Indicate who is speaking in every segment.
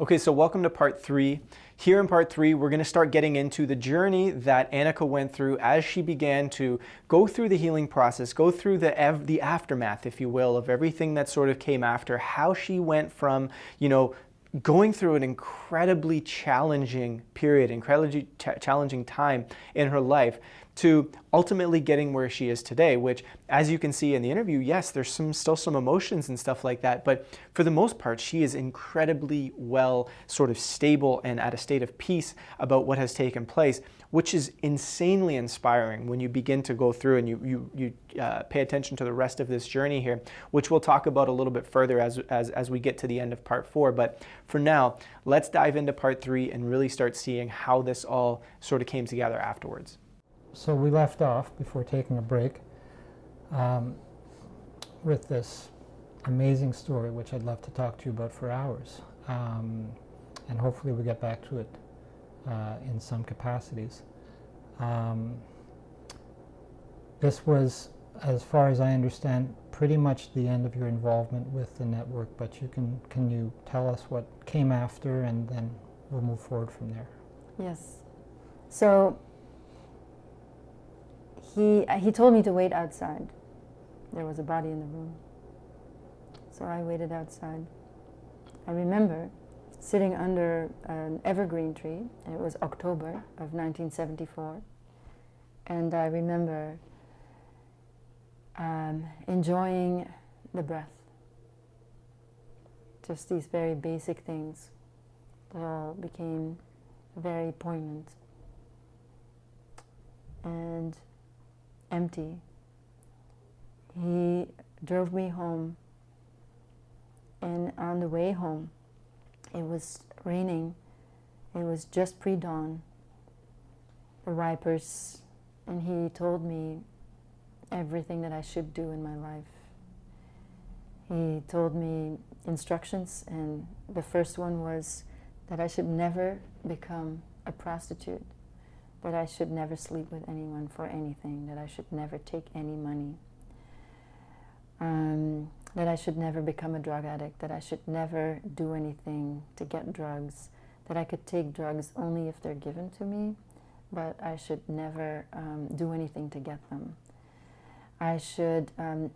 Speaker 1: Okay, so welcome to part three. Here in part three, we're going to start getting into the journey that Annika went through as she began to go through the healing process, go through the, the aftermath, if you will, of everything that sort of came after, how she went from, you know, going through an incredibly challenging period, incredibly ch challenging time in her life to ultimately getting where she is today, which as you can see in the interview, yes, there's some still some emotions and stuff like that, but for the most part, she is incredibly well sort of stable and at a state of peace about what has taken place, which is insanely inspiring when you begin to go through and you, you, you uh, pay attention to the rest of this journey here, which we'll talk about a little bit further as, as, as we get to the end of part four. But for now, let's dive into part three and really start seeing how this all sort of came together afterwards
Speaker 2: so we left off before taking a break um, with this amazing story, which I'd love to talk to you about for hours. Um, and hopefully we get back to it uh, in some capacities. Um, this was, as far as I understand, pretty much the end of your involvement with the network, but you can, can you tell us what came after and then we'll move forward from there?
Speaker 3: Yes. So he, uh, he told me to wait outside. There was a body in the room. So I waited outside. I remember sitting under an evergreen tree, and it was October of 1974. And I remember um, enjoying the breath. Just these very basic things that all became very poignant. And empty. He drove me home, and on the way home, it was raining. It was just pre-dawn. The wipers, and he told me everything that I should do in my life. He told me instructions, and the first one was that I should never become a prostitute that I should never sleep with anyone for anything, that I should never take any money, um, that I should never become a drug addict, that I should never do anything to get drugs, that I could take drugs only if they're given to me, but I should never um, do anything to get them. I should um,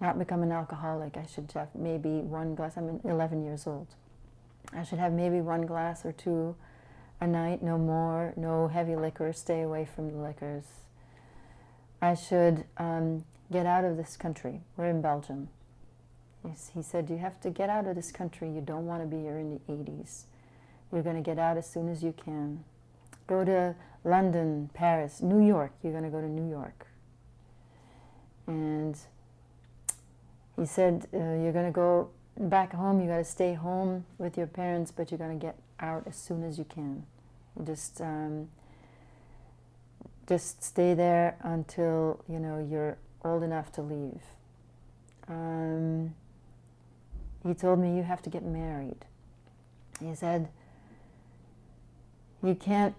Speaker 3: not become an alcoholic. I should have maybe one glass. I'm 11 years old. I should have maybe one glass or two a night, no more, no heavy liquor, stay away from the liquors. I should um, get out of this country. We're in Belgium. He said, you have to get out of this country. You don't want to be here in the 80s. You're going to get out as soon as you can. Go to London, Paris, New York. You're going to go to New York. And he said, uh, you're going to go back home. you got to stay home with your parents, but you're going to get out as soon as you can. Just um, just stay there until you know you're old enough to leave. Um, he told me you have to get married. He said you can't,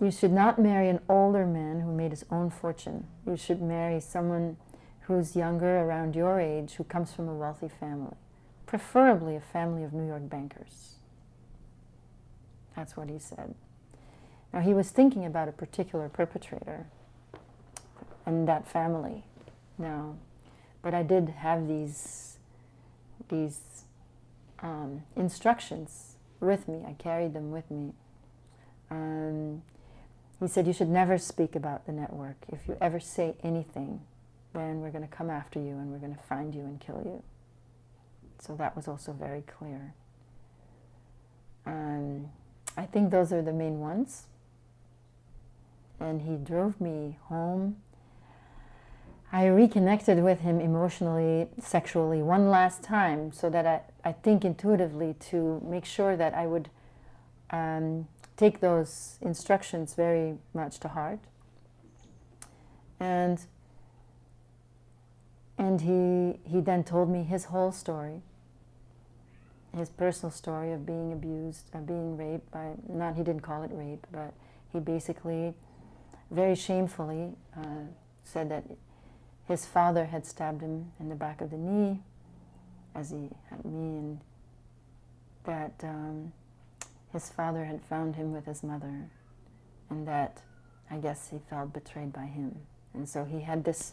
Speaker 3: you should not marry an older man who made his own fortune. You should marry someone who's younger, around your age, who comes from a wealthy family, preferably a family of New York bankers. That's what he said. Now he was thinking about a particular perpetrator and that family now, but I did have these, these um, instructions with me. I carried them with me. Um, he said, you should never speak about the network. If you ever say anything, then we're going to come after you and we're going to find you and kill you. So that was also very clear. Um, I think those are the main ones. And he drove me home. I reconnected with him emotionally, sexually one last time so that I, I think intuitively to make sure that I would um, take those instructions very much to heart. And, and he, he then told me his whole story his personal story of being abused, of being raped by, not, he didn't call it rape, but he basically, very shamefully, uh, said that his father had stabbed him in the back of the knee, as he had me, and that um, his father had found him with his mother, and that I guess he felt betrayed by him. And so he had this,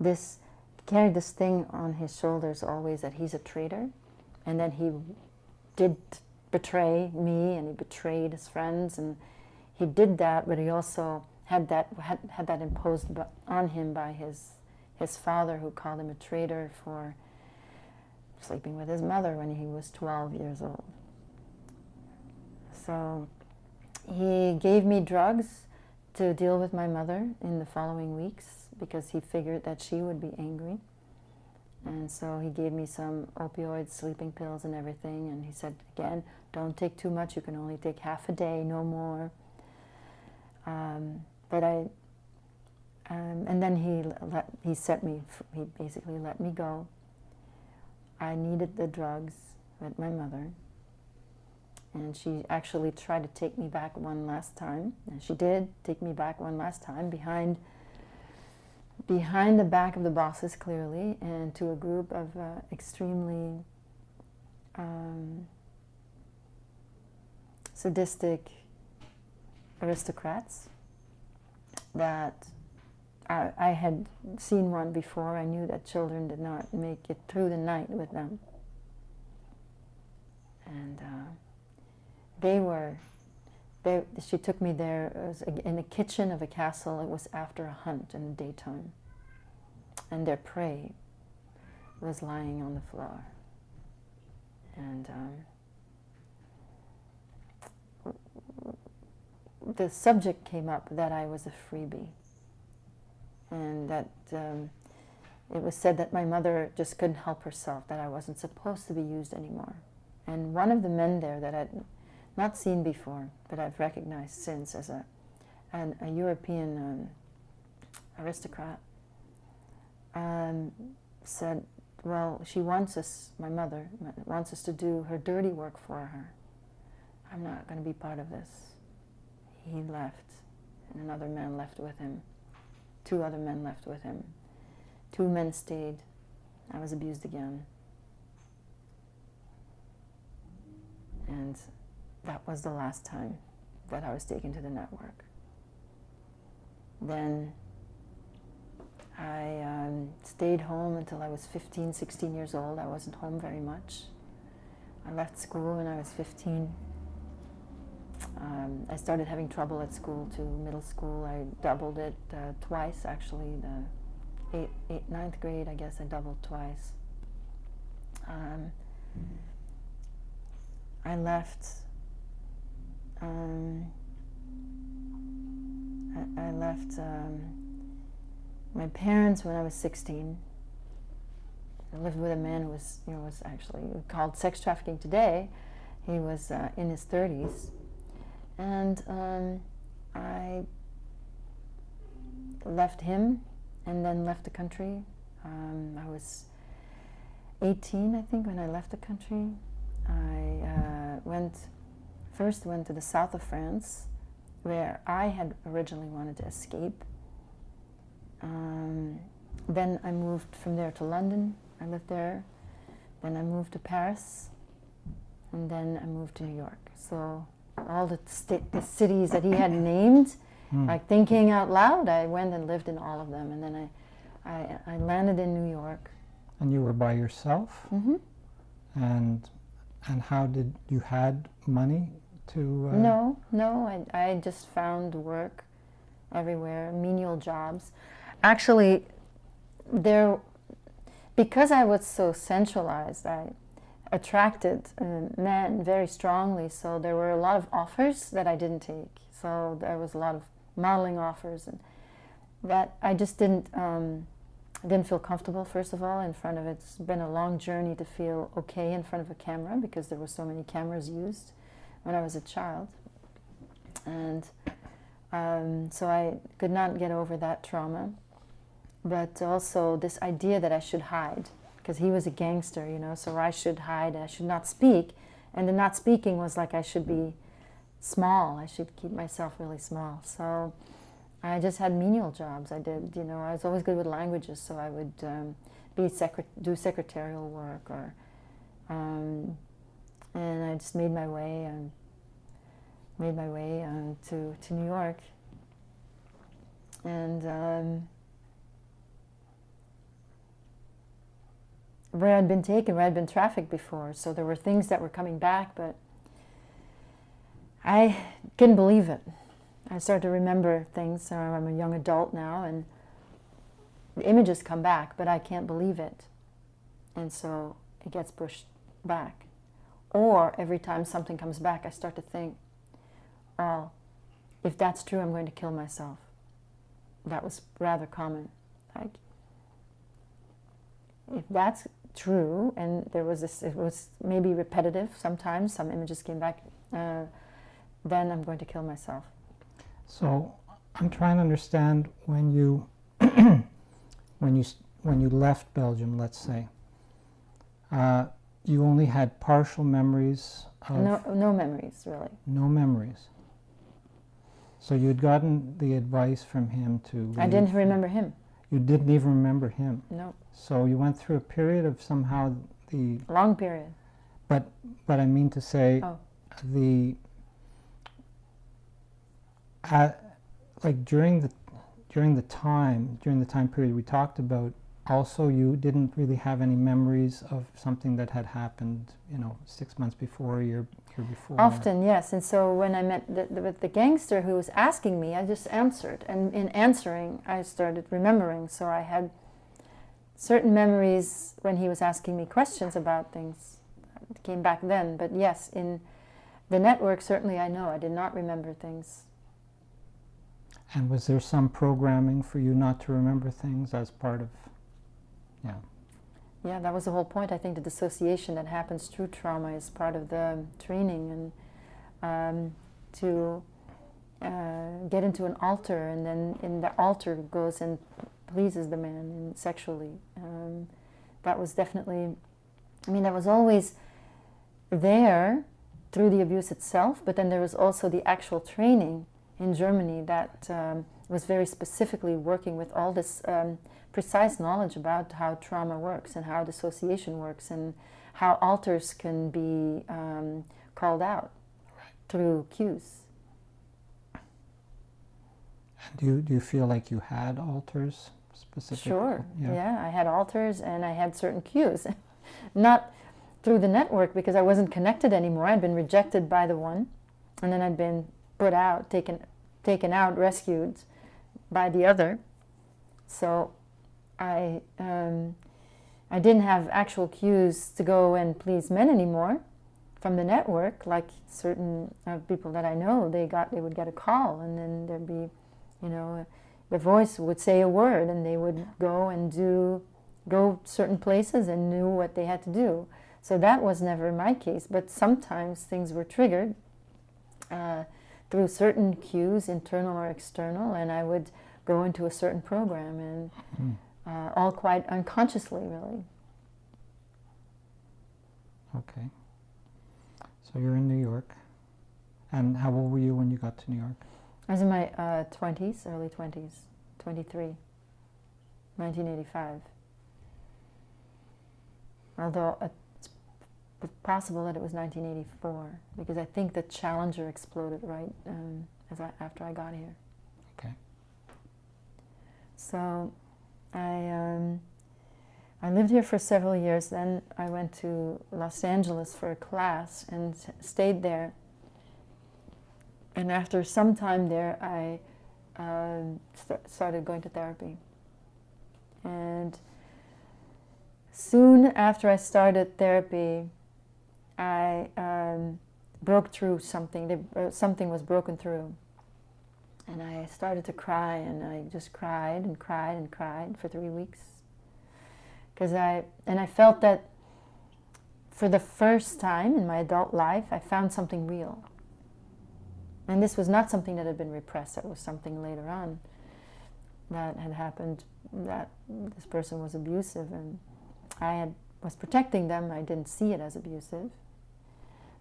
Speaker 3: this, carried this thing on his shoulders always that he's a traitor, and that he did betray me, and he betrayed his friends, and he did that, but he also had that had, had that imposed on him by his his father, who called him a traitor for sleeping with his mother when he was 12 years old. So he gave me drugs to deal with my mother in the following weeks because he figured that she would be angry. And so he gave me some opioids, sleeping pills, and everything. And he said, again, don't take too much. You can only take half a day, no more. Um, but I, um, and then he let, he set me, he basically let me go. I needed the drugs with my mother. And she actually tried to take me back one last time. And she did take me back one last time behind behind the back of the bosses clearly and to a group of uh, extremely um, sadistic aristocrats that I, I, had seen one before. I knew that children did not make it through the night with them. And uh, they were, they, she took me there, it was in the kitchen of a castle. It was after a hunt in the daytime. And their prey was lying on the floor. And um, the subject came up that I was a freebie. And that um, it was said that my mother just couldn't help herself, that I wasn't supposed to be used anymore. And one of the men there that I'd not seen before, but I've recognized since as a, an, a European um, aristocrat, um, said, well, she wants us, my mother, wants us to do her dirty work for her. I'm not going to be part of this. He left, and another man left with him. Two other men left with him. Two men stayed. I was abused again. And that was the last time that I was taken to the network. Then I um, stayed home until I was 15, 16 years old. I wasn't home very much. I left school when I was 15. Um, I started having trouble at school too, middle school. I doubled it uh, twice actually. The eight, eight, ninth grade, I guess I doubled twice. Um, I left um, I, I, left um, my parents when I was 16. I lived with a man who was, you know, was actually called sex trafficking today. He was uh, in his 30s. And um, I left him and then left the country. Um, I was 18, I think, when I left the country. I uh, went First went to the south of France, where I had originally wanted to escape. Um, then I moved from there to London. I lived there. Then I moved to Paris. And then I moved to New York. So all the, the cities that he had named, mm. like thinking out loud, I went and lived in all of them. And then I, I, I landed in New York.
Speaker 2: And you were by yourself?
Speaker 3: Mm -hmm.
Speaker 2: And, and how did you had money to? Uh...
Speaker 3: No, no. I, I just found work everywhere, menial jobs. Actually, there, because I was so centralized, I attracted uh, men very strongly. So there were a lot of offers that I didn't take. So there was a lot of modeling offers, and that I just didn't. Um, didn't feel comfortable, first of all, in front of it. It's been a long journey to feel okay in front of a camera because there were so many cameras used when I was a child. And um, so I could not get over that trauma. But also this idea that I should hide, because he was a gangster, you know, so I should hide, I should not speak. And the not speaking was like I should be small, I should keep myself really small. So I just had menial jobs. I did, you know, I was always good with languages, so I would um, be secret do secretarial work or um, and I just made my way and made my way uh, to, to New York. And where I'd been taken, where I'd been trafficked before. So there were things that were coming back, but I couldn't believe it. I started to remember things. So I'm a young adult now, and the images come back, but I can't believe it. And so it gets pushed back. Or every time something comes back, I start to think, oh, if that's true, I'm going to kill myself. That was rather common. Like, if that's true, and there was this, it was maybe repetitive sometimes, some images came back, uh, then I'm going to kill myself.
Speaker 2: So I'm trying to understand when you when you when you left Belgium, let's say, uh, you only had partial memories of
Speaker 3: No, no memories, really.
Speaker 2: no memories. So you had gotten the advice from him to.
Speaker 3: I didn't remember him.
Speaker 2: You didn't even remember him.
Speaker 3: No,
Speaker 2: So you went through a period of somehow the.
Speaker 3: long period.
Speaker 2: But but I mean to say,
Speaker 3: Oh.
Speaker 2: the. Uh, like during the during the time during the time period we talked about also you didn't really have any memories of something that had happened you know six months before a year year before
Speaker 3: Often, yes. And so when I met the, the, with the gangster who was asking me, I just answered. And in answering, I started remembering. So I had certain memories when he was asking me questions about things. It came back then. But yes, in the network, certainly I know I did not remember things.
Speaker 2: and was there some programming for you not to remember things as part of yeah
Speaker 3: Yeah, that was the whole point. I think the dissociation that happens through trauma is part of the training, and um, to uh, get into an alter, and then in the alter goes and pleases the man sexually. Um, that was definitely, I mean, that was always there through the abuse itself, but then there was also the actual training in Germany that um, was very specifically working with all this um, precise knowledge about how trauma works and how dissociation works and how alters can be um, called out through cues.
Speaker 2: do you, do you feel like you had alters specifically
Speaker 3: Sure, yeah. I had alters and I had certain cues. Not through the network because I wasn't connected anymore. I'd been rejected by the one and then I'd been put out, taken, taken out, rescued by the other. So I, um, I didn't have actual cues to go and please men anymore from the network. Like certain uh, people that I know, they got they would get a call, and then there'd be, you know, the voice would say a word, and they would go and do, go certain places and knew what they had to do. So that was never my case. But sometimes things were triggered uh, through certain cues, internal or external, and I would go into a certain program and
Speaker 2: Mm.
Speaker 3: Uh, all quite unconsciously, really.
Speaker 2: okay so you're in new york and how old were you when you got to new york
Speaker 3: I was in my uh, 20s, early 20s, 23, 1985. Although it's possible that it was 1984, because I think the Challenger exploded right um, as I, after I got here.
Speaker 2: Okay.
Speaker 3: So I, um, I lived here for several years. Then I went to Los Angeles for a class and stayed there. And after some time there, I um st- started going to therapy. And soon after I started therapy, I um, broke through something. Uh, something was broken through. And I started to cry, and I just cried and cried and cried for three weeks. Because I, and I felt that for the first time in my adult life, I found something real. And this was not something that had been repressed, it was something later on that had happened that this person was abusive, and I had, was protecting them. I didn't see it as abusive.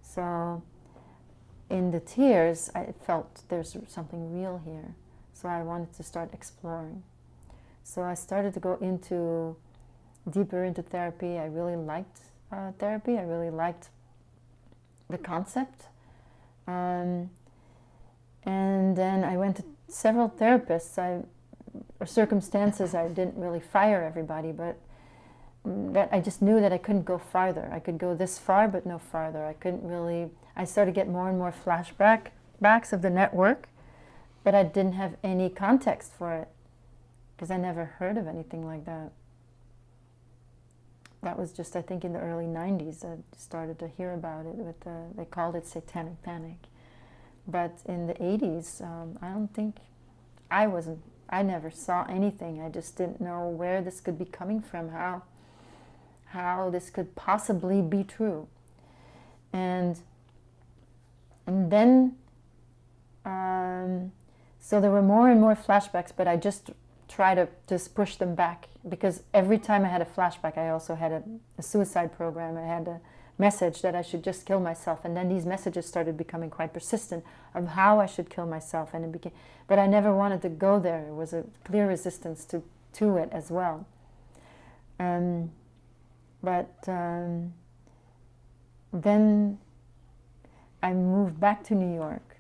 Speaker 3: So, in the tears, I felt there's something real here. So I wanted to start exploring. So I started to go into deeper into therapy. I really liked uh, therapy. I really liked the concept. Um, And then I went to several therapists. I, circumstances, I didn't really fire everybody, but that I just knew that I couldn't go farther. I could go this far, but no farther. I couldn't really. I started to get more and more flashback backs of the network, but I didn't have any context for it because I never heard of anything like that. That was just, I think, in the early 90s. I started to hear about it. With the, they called it satanic panic. But in the 80s, um, I don't think I wasn't. I never saw anything. I just didn't know where this could be coming from. How how this could possibly be true. And and then um, so there were more and more flashbacks, but I just try to just push them back because every time I had a flashback, I also had a, a, suicide program. I had a message that I should just kill myself, and then these messages started becoming quite persistent of how I should kill myself, and it became. But I never wanted to go there. It was a clear resistance to to it as well. Um, but um, then I moved back to New York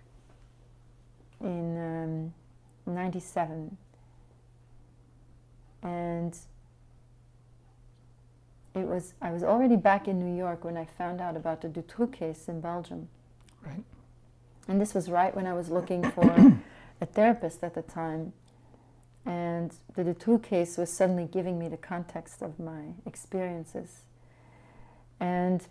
Speaker 3: in um, 97 and it was I was already back in New York when I found out about the Dutroux case in Belgium.
Speaker 2: Right.
Speaker 3: And this was right when I was looking for a therapist at the time. And the Dutroux case was suddenly giving me the context of my experiences. And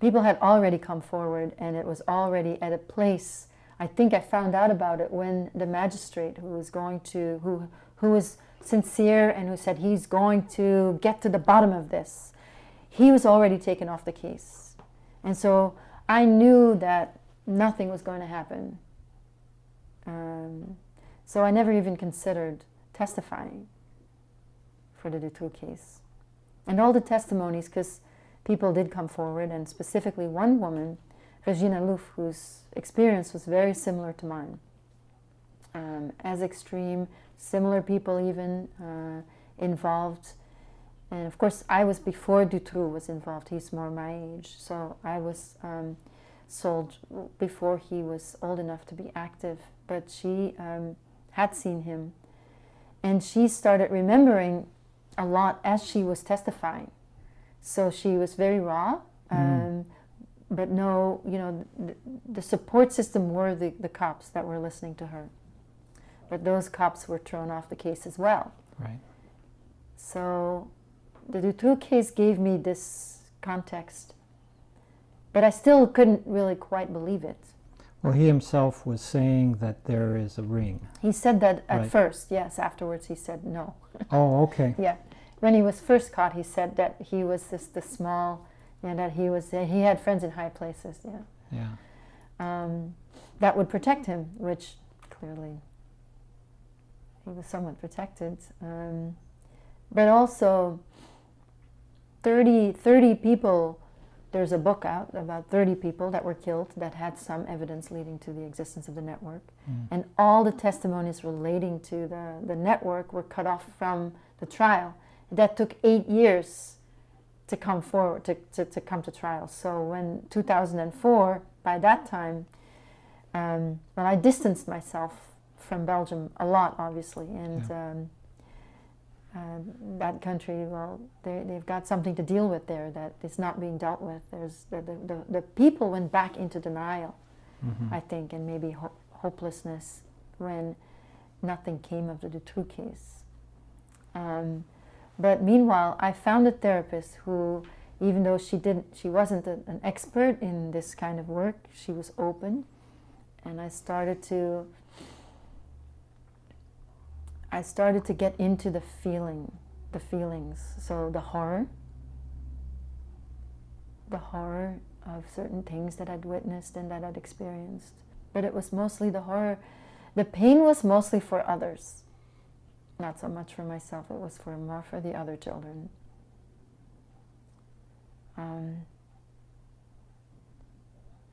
Speaker 3: people had already come forward, and it was already at a place. I think I found out about it when the magistrate who was going to, who, who was sincere and who said he's going to get to the bottom of this, he was already taken off the case. And so I knew that nothing was going to happen. Um, so I never even considered testifying for the Dutroux case. And all the testimonies, because people did come forward, and specifically one woman, Regina Louf, whose experience was very similar to mine. Um, as extreme, similar people even uh, involved. And of course, I was before Dutroux was involved. He's more my age. So I was um, sold before he was old enough to be active. But she um, had seen him and she started remembering a lot as she was testifying. So she was very raw, mm. um, but no, you know, the, the, support system were the, the cops that were listening to her. But those cops were thrown off the case as well.
Speaker 2: Right.
Speaker 3: So the Dutroux case gave me this context, but I still couldn't really quite believe it.
Speaker 2: Well, he himself was saying that there is a ring.
Speaker 3: He said that at right. first, yes. Afterwards, he said no.
Speaker 2: oh, okay.
Speaker 3: yeah. When he was first caught, he said that he was just the small, yeah, that he was, he had friends in high places, yeah.
Speaker 2: Yeah.
Speaker 3: Um, that would protect him, which clearly he was somewhat protected. Um, but also, 30, 30 people there's a book out about 30 people that were killed that had some evidence leading to the existence of the network. Mm. And all the testimonies relating to the, the network were cut off from the trial. That took eight years to come forward, to, to, to come to trial. So when 2004, by that time, um, well, I distanced myself from Belgium a lot, obviously. And yeah. um, uh, that country, well, they, they've got something to deal with there that is not being dealt with. There's the, the, the, the people went back into denial, mm-hmm. I think, and maybe ho- hopelessness when nothing came of the Dutroux case. Um, but meanwhile, I found a therapist who, even though she didn't, she wasn't a, an expert in this kind of work, she was open, and I started to I started to get into the feeling, the feelings. So the horror, the horror of certain things that I'd witnessed and that I'd experienced. But it was mostly the horror. The pain was mostly for others, not so much for myself. It was for more for the other children. Um,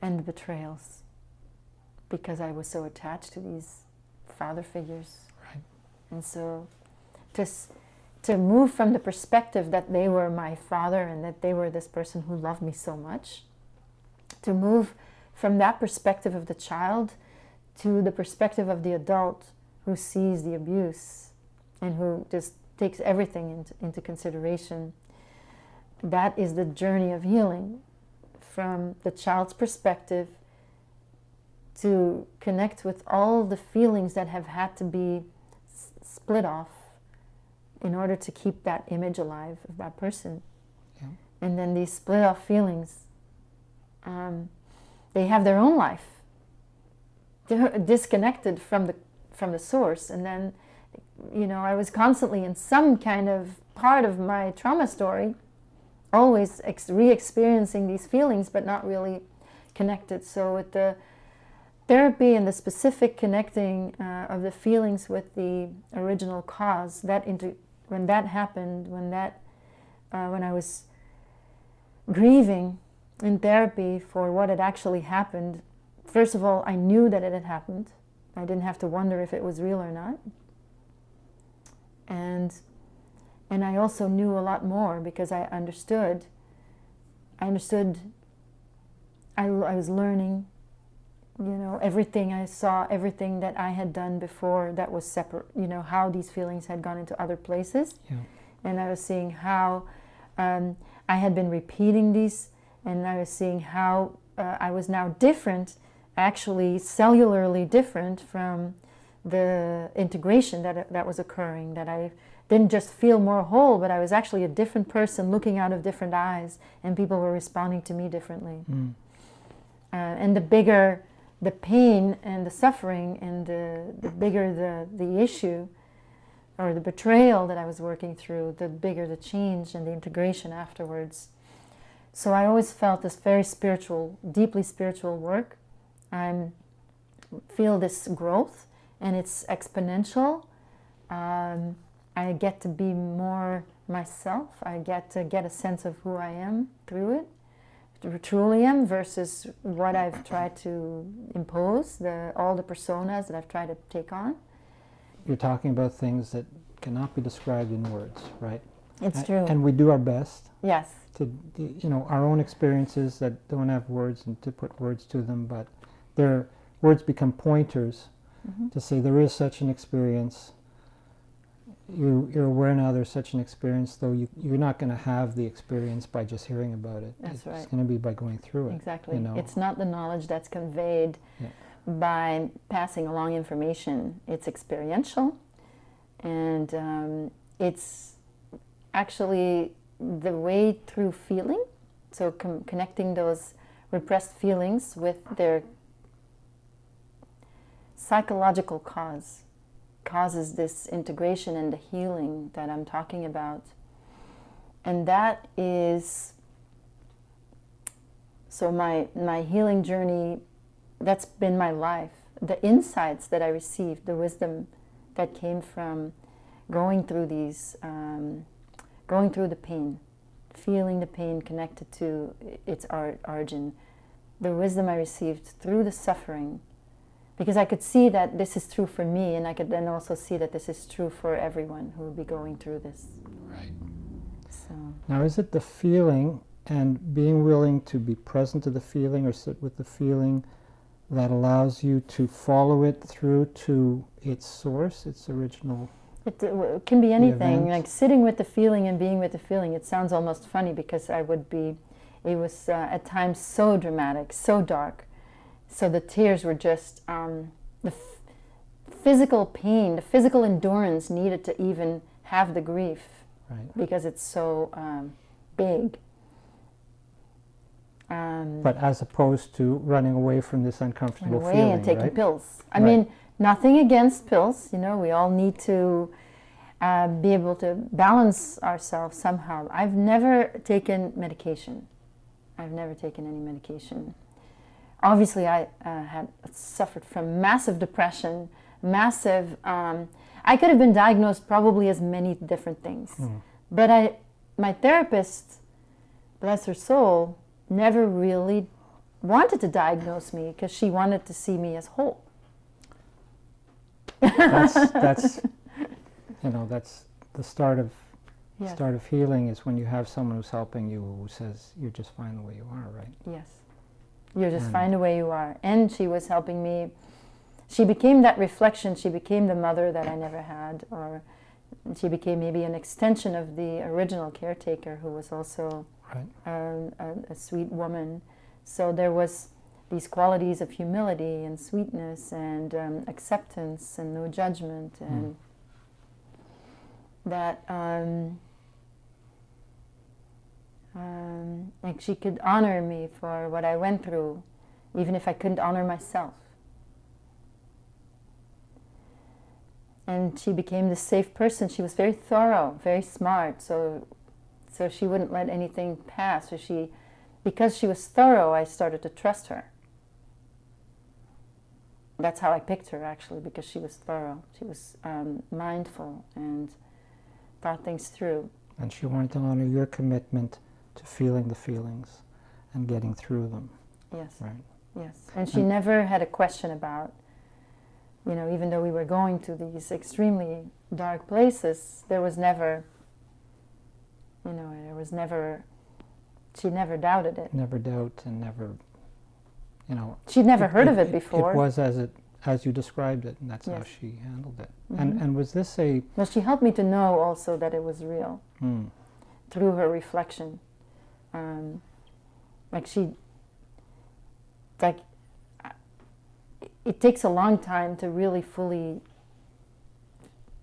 Speaker 3: and the betrayals, because I was so attached to these father figures and so to, to move from the perspective that they were my father and that they were this person who loved me so much, to move from that perspective of the child to the perspective of the adult who sees the abuse and who just takes everything into, into consideration. That is the journey of healing from the child's perspective to connect with all the feelings that have had to be split off in order to keep that image alive of that person.
Speaker 2: Yeah.
Speaker 3: And then these split off feelings, um, they have their own life. They're disconnected from the from the source, and then, you know, I was constantly in some kind of part of my trauma story, always re-experiencing these feelings, but not really connected. So with the therapy and the specific connecting uh, of the feelings with the original cause, that into when that happened, when that uh, when I was grieving in therapy for what had actually happened, first of all, I knew that it had happened. I didn't have to wonder if it was real or not. And and I also knew a lot more because I understood. I understood. I, I was learning. You know, everything I saw, everything that I had done before that was separate. You know, how these feelings had gone into other places.
Speaker 2: Yeah.
Speaker 3: And I was seeing how um, I had been repeating these, and I was seeing how uh, I was now different actually cellularly different from the integration that, that was occurring, that I didn't just feel more whole, but I was actually a different person looking out of different eyes, and people were responding to me differently.
Speaker 2: Mm.
Speaker 3: Uh, and the bigger the pain and the suffering, and the, the bigger the, the issue, or the betrayal that I was working through, the bigger the change and the integration afterwards. So I always felt this very spiritual, deeply spiritual work I feel this growth and it's exponential. Um, I get to be more myself. I get to get a sense of who I am through it, who truly am, versus what I've tried to impose, the, all the personas that I've tried to take on.
Speaker 2: You're talking about things that cannot be described in words, right?
Speaker 3: It's true.
Speaker 2: And we do our best.
Speaker 3: Yes.
Speaker 2: To, you know, our own experiences that don't have words and to put words to them, but their words become pointers to say there is such an experience. You, you're aware now there's such an experience, though you, you're not going to have the experience by just hearing about it.
Speaker 3: That's
Speaker 2: it's
Speaker 3: right.
Speaker 2: It's going to be by going through it.
Speaker 3: Exactly.
Speaker 2: You know?
Speaker 3: It's not the knowledge that's conveyed yeah. by passing along information. It's experiential, and um, it's actually the way through feeling. So com- connecting those repressed feelings with their psychological cause causes this integration and the healing that I'm talking about. And that is so my my healing journey that's been my life. The insights that I received, the wisdom that came from going through these um, going through the pain, feeling the pain connected to its origin, the wisdom I received through the suffering because I could see that this is true for me, and I could then also see that this is true for everyone who will be going through this.
Speaker 2: Right.
Speaker 3: So
Speaker 2: now, is it the feeling and being willing to be present to the feeling or sit with the feeling that allows you to follow it through to its source, its original?
Speaker 3: It, it can be anything, like sitting with the feeling and being with the feeling. It sounds almost funny because I would be, it was uh, at times so dramatic, so dark so the tears were just um, the physical pain, the physical endurance needed to even have the grief
Speaker 2: right.
Speaker 3: because it's so um, big. Um,
Speaker 2: but as opposed to running away from this uncomfortable
Speaker 3: away
Speaker 2: feeling,
Speaker 3: and taking
Speaker 2: right?
Speaker 3: pills. I
Speaker 2: right.
Speaker 3: mean, nothing against pills. You know, we all need to uh, be able to balance ourselves somehow. I've never taken medication. I've never taken any medication obviously I uh, had suffered from massive depression, massive. Um, I could have been diagnosed probably as many different things, mm. but I, my therapist, bless her soul, never really wanted to diagnose me because she wanted to see me as whole.
Speaker 2: that's, that's, you know, that's the start of
Speaker 3: yes.
Speaker 2: start of healing is when you have someone who's helping you who says you're just fine the way you are, right?
Speaker 3: Yes. You just mm. find a way you are. And she was helping me. she became that reflection. She became the mother that I never had, or she became maybe an extension of the original caretaker, who was also
Speaker 2: Right.
Speaker 3: um, a, a sweet woman. So there was these qualities of humility and sweetness and um, acceptance and no judgment and that um, um, like she could honor me for what I went through, even if I couldn't honor myself. And she became this safe person. She was very thorough, very smart. So, so she wouldn't let anything pass. So she, because she was thorough, I started to trust her. That's how I picked her, actually, because she was thorough. She was um, mindful and thought things through.
Speaker 2: And she wanted to honor your commitment to feeling the feelings and getting through them.
Speaker 3: Yes.
Speaker 2: Right.
Speaker 3: Yes. And she never had a question about, you know, even though we were going to these extremely dark places, there was never, you know, there was never, she never doubted it.
Speaker 2: Never doubt and never, you know.
Speaker 3: She'd never heard of it before.
Speaker 2: It was as it as you described it, and that's how she handled it. And
Speaker 3: Mhm.
Speaker 2: and was this a
Speaker 3: Well, she helped me to know also that it was real
Speaker 2: hmm,
Speaker 3: through her reflection. Um, like she, like, it takes a long time to really fully,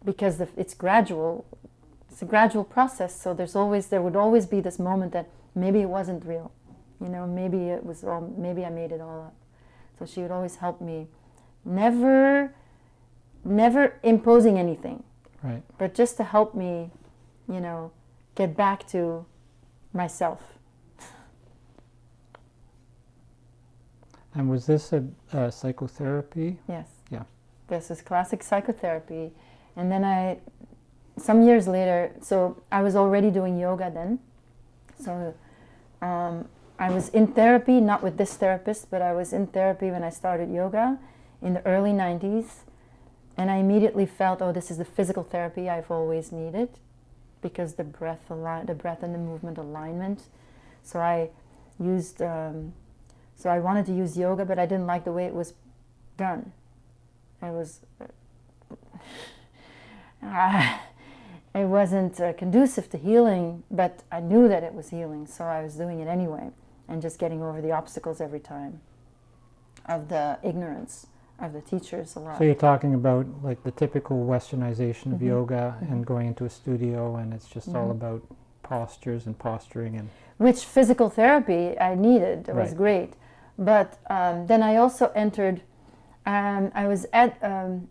Speaker 3: because the, it's gradual. It's a gradual process. So there's always there would always be this moment that maybe it wasn't real, you know, maybe it was all, maybe I made it all up. So she would always help me, never, never imposing anything
Speaker 2: right?
Speaker 3: but just to help me, you know, get back to myself.
Speaker 2: And was this a, a psychotherapy?
Speaker 3: Yes.
Speaker 2: Yeah.
Speaker 3: This is classic psychotherapy. And then I, some years later, so I was already doing yoga then. So um, I was in therapy, not with this therapist, but I was in therapy when I started yoga in the early 90s. And I immediately felt, oh, this is the physical therapy I've always needed because the breath, the breath and the movement alignment. So I used, um, so I wanted to use yoga, but I didn't like the way it was done. It was, uh, it wasn't uh, conducive to healing, but I knew that it was healing, so I was doing it anyway, and just getting over the obstacles every time of the ignorance of the teachers a lot.
Speaker 2: So you're talking about like the typical westernization of
Speaker 3: Mhm.
Speaker 2: yoga
Speaker 3: Mhm.
Speaker 2: and going into a studio and it's just all
Speaker 3: Mhm.
Speaker 2: about postures and posturing and
Speaker 3: which physical therapy I needed. It was great. But um, then I also entered, um, I was at um,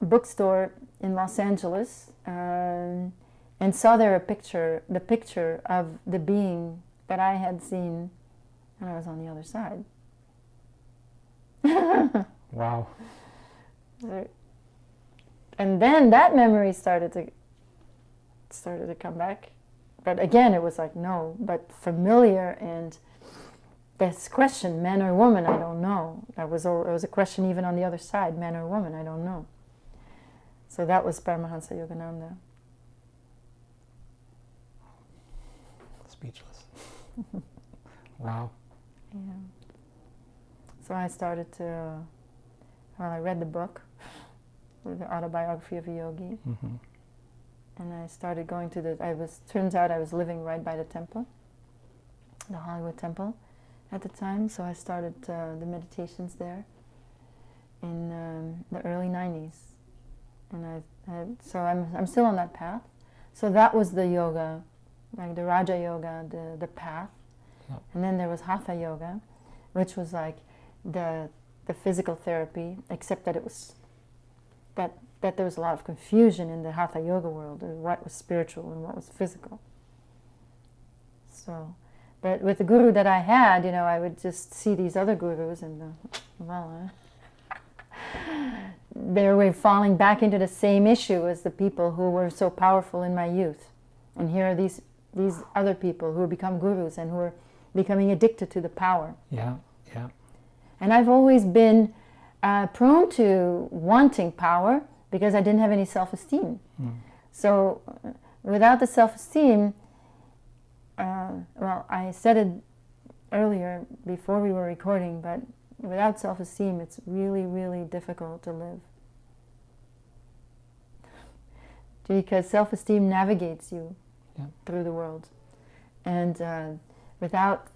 Speaker 3: a bookstore in Los Angeles um, and saw there a picture, the picture of the being that I had seen when I was on the other side.
Speaker 2: wow.
Speaker 3: and then that memory started to started to come back but again it was like no but familiar and this question man or woman i don't know that was a, it was a question even on the other side man or woman i don't know so that was paramahansa yogananda
Speaker 2: Speechless. wow.
Speaker 3: yeah so i started to well i read the book the autobiography of a yogi
Speaker 2: hmm
Speaker 3: and I started going to the. I was turns out I was living right by the temple, the Hollywood Temple, at the time. So I started uh, the meditations there in um, the early '90s, and I, I so I'm I'm still on that path. So that was the yoga, like the Raja Yoga, the the path, and then there was Hatha Yoga, which was like the the physical therapy, except that it was that that there was a lot of confusion in the hatha yoga world of what was spiritual and what was physical. So, but with the guru that I had, you know, I would just see these other gurus and, uh, well, uh, they were falling back into the same issue as the people who were so powerful in my youth. And here are these, these other people who have become gurus and who are becoming addicted to the power.
Speaker 2: Yeah. Yeah.
Speaker 3: And I've always been uh, prone to wanting power because I didn't have any self esteem.
Speaker 2: Mm.
Speaker 3: So, uh, without the self esteem, uh, well, I said it earlier before we were recording, but Without self esteem, it's really, really difficult to live. Because self esteem navigates you
Speaker 2: Yeah.
Speaker 3: through the world. And uh, without,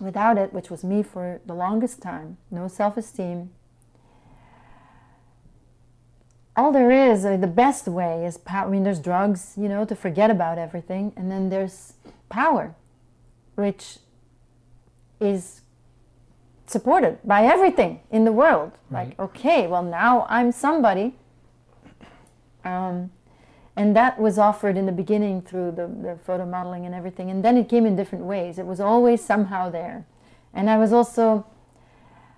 Speaker 3: without it, which was me for the longest time, no self esteem, all there is, uh, the best way is. I mean, there's drugs, you know, to forget about everything, and then there's power, which is supported by everything in the world.
Speaker 2: Right.
Speaker 3: Like, okay, well, now I'm somebody. Um, and that was offered in the beginning through the, the photo modeling and everything. And then it came in different ways. It was always somehow there. And I was also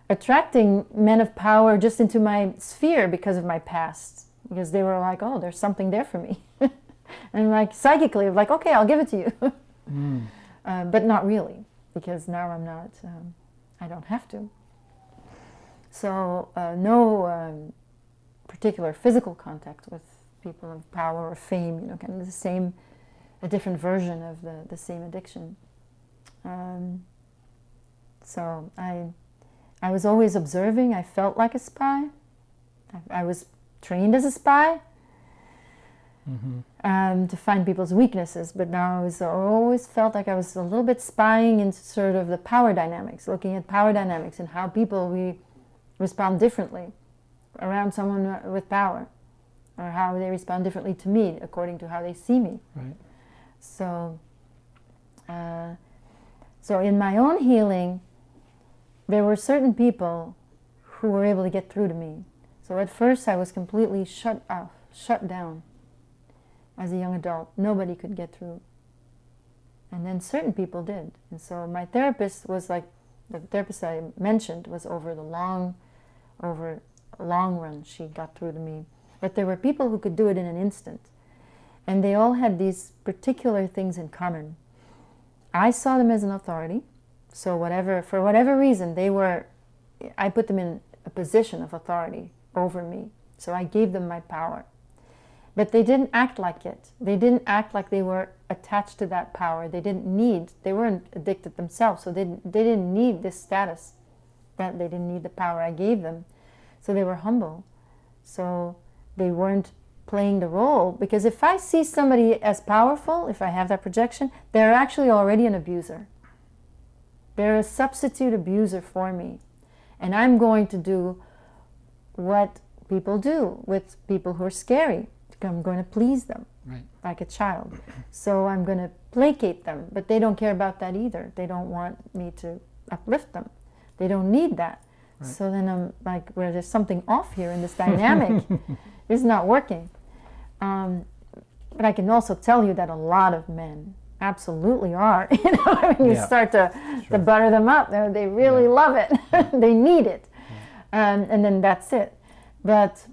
Speaker 3: attracting men of power just into my sphere because of my past. Because they were like, oh, there's something there for me. and like psychically, like, okay, I'll give it to you.
Speaker 2: Mm.
Speaker 3: Uh, but not really, because now I'm not, um, I don't have to. So, uh, no um, particular physical contact with people of power or fame, you know, kind of the same, a different version of the, the same addiction. Um, so, I, I was always observing, I felt like a spy. I, I was trained as a spy
Speaker 2: hmm
Speaker 3: um, to find people's weaknesses, but now I was I always felt like I was a little bit spying into sort of the power dynamics, looking at power dynamics and how people we respond differently around someone with power, or how they respond differently to me according to how they see me.
Speaker 2: Right.
Speaker 3: So, uh, so in my own healing, there were certain people who were able to get through to me. So at first, I was completely shut off, shut down. As a young adult, nobody could get through. And then certain people did. And so my therapist was like, the therapist I mentioned was over the long, over long run. She got through to me. But there were people who could do it in an instant. And they all had these particular things in common. I saw them as an authority. So whatever, for whatever reason, they were, I put them in a position of authority over me. So I gave them my power. But they didn't act like it. They didn't act like they were attached to that power. They didn't need, they weren't addicted themselves. So they, they didn't need this status. That they didn't need the power I gave them. So they were humble. So they weren't playing the role. Because if I see somebody as powerful, if I have that projection, they're actually already an abuser. They're a substitute abuser for me. And I'm going to do what people do with people who are scary. I'm going to please them
Speaker 2: Right.
Speaker 3: like a child. So I'm going to placate them, but they don't care about that either. They don't want me to uplift them. They don't need that.
Speaker 2: Right.
Speaker 3: So then I'm like, where there's something off here in this dynamic. it's not working. Um, but I can also tell you that a lot of men absolutely are. you know, when you
Speaker 2: Yeah.
Speaker 3: start to,
Speaker 2: Sure.
Speaker 3: to butter them up, they really
Speaker 2: Yeah.
Speaker 3: love it. they need it. Um, and then that's it. But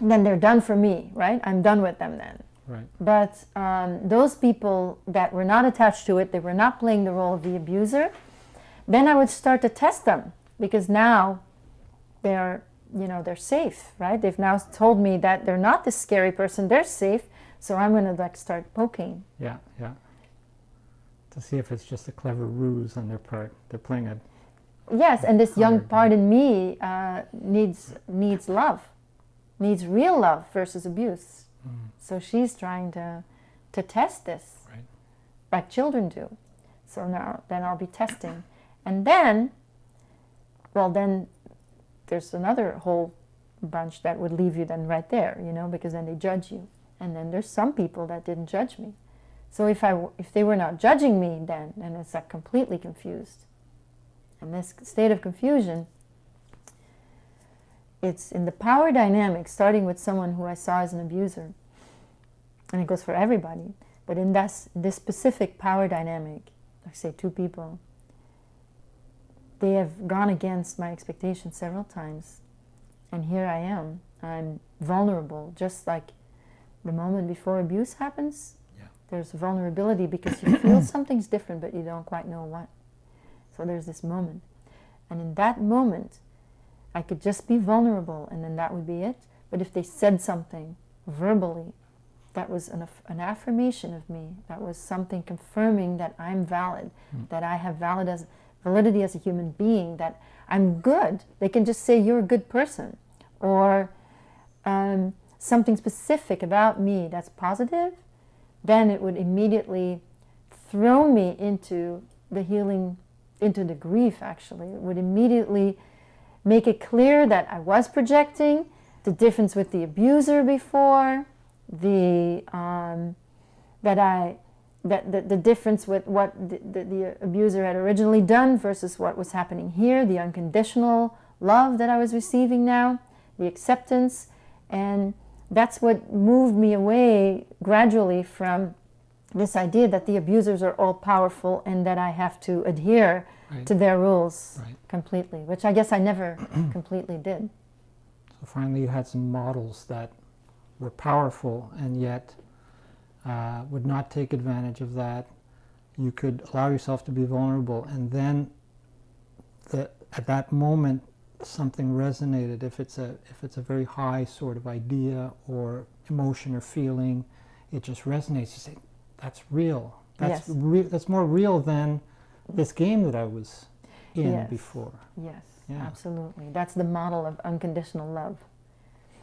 Speaker 3: then they're done for me, right? I'm done with them then.
Speaker 2: Right.
Speaker 3: But um, those people that were not attached to it, they were not playing the role of the abuser, then I would start to test them because now they're, you know, they're safe, right? They've now told me that they're not this scary person, they're safe. So I'm going to like start poking.
Speaker 2: Yeah. Yeah. To see if it's just a clever ruse on their part. They're playing a.
Speaker 3: Yes, and this young part in me uh, needs needs love, needs real love versus abuse.
Speaker 2: Mm,
Speaker 3: So she's trying to to test this,
Speaker 2: Right.
Speaker 3: like children do. So now then I'll be testing, and then, well then, there's another whole bunch that would leave you then right there, you know, because then they judge you, and then there's some people that didn't judge me. So if I if they were not judging me, then then it's like completely confused. And this state of confusion, it's in the power dynamic, starting with someone who I saw as an abuser, and it goes for everybody. But in this, this specific power dynamic, like say two people, they have gone against my expectations several times. And here I am. I'm vulnerable, just like the moment before abuse happens.
Speaker 2: Yeah.
Speaker 3: There's vulnerability because you feel something's different, but you don't quite know what. So there's this moment. And in that moment, I could just be vulnerable, and then that would be it. But if they said something verbally, that was an, an affirmation of me. That was something confirming that I'm valid,
Speaker 2: Mm.
Speaker 3: that I have valid as validity as a human being, that I'm good. They can just say, You're a good person. Or um, something specific about me that's positive, then it would immediately throw me into the healing, into the grief actually. It would immediately make it clear that I was projecting, the difference with the abuser before, the um, that I that the, the difference with what the, the, the abuser had originally done versus what was happening here, the unconditional love that I was receiving now, the acceptance, and that's what moved me away gradually from this idea that the abusers are all powerful and that I have to adhere
Speaker 2: Right.
Speaker 3: to their rules
Speaker 2: Right.
Speaker 3: completely, which I guess I never completely did.
Speaker 2: So finally, you had some models that were powerful and yet uh, would not take advantage of that. You could allow yourself to be vulnerable, and then the, at that moment, something resonated. If it's a if it's a very high sort of idea or emotion or feeling, it just resonates. You say, "That's real. That's
Speaker 3: Yes.
Speaker 2: re- that's more real than this game that I was in
Speaker 3: Yes.
Speaker 2: before."
Speaker 3: Yes,
Speaker 2: Yeah.
Speaker 3: absolutely. That's the model of unconditional love.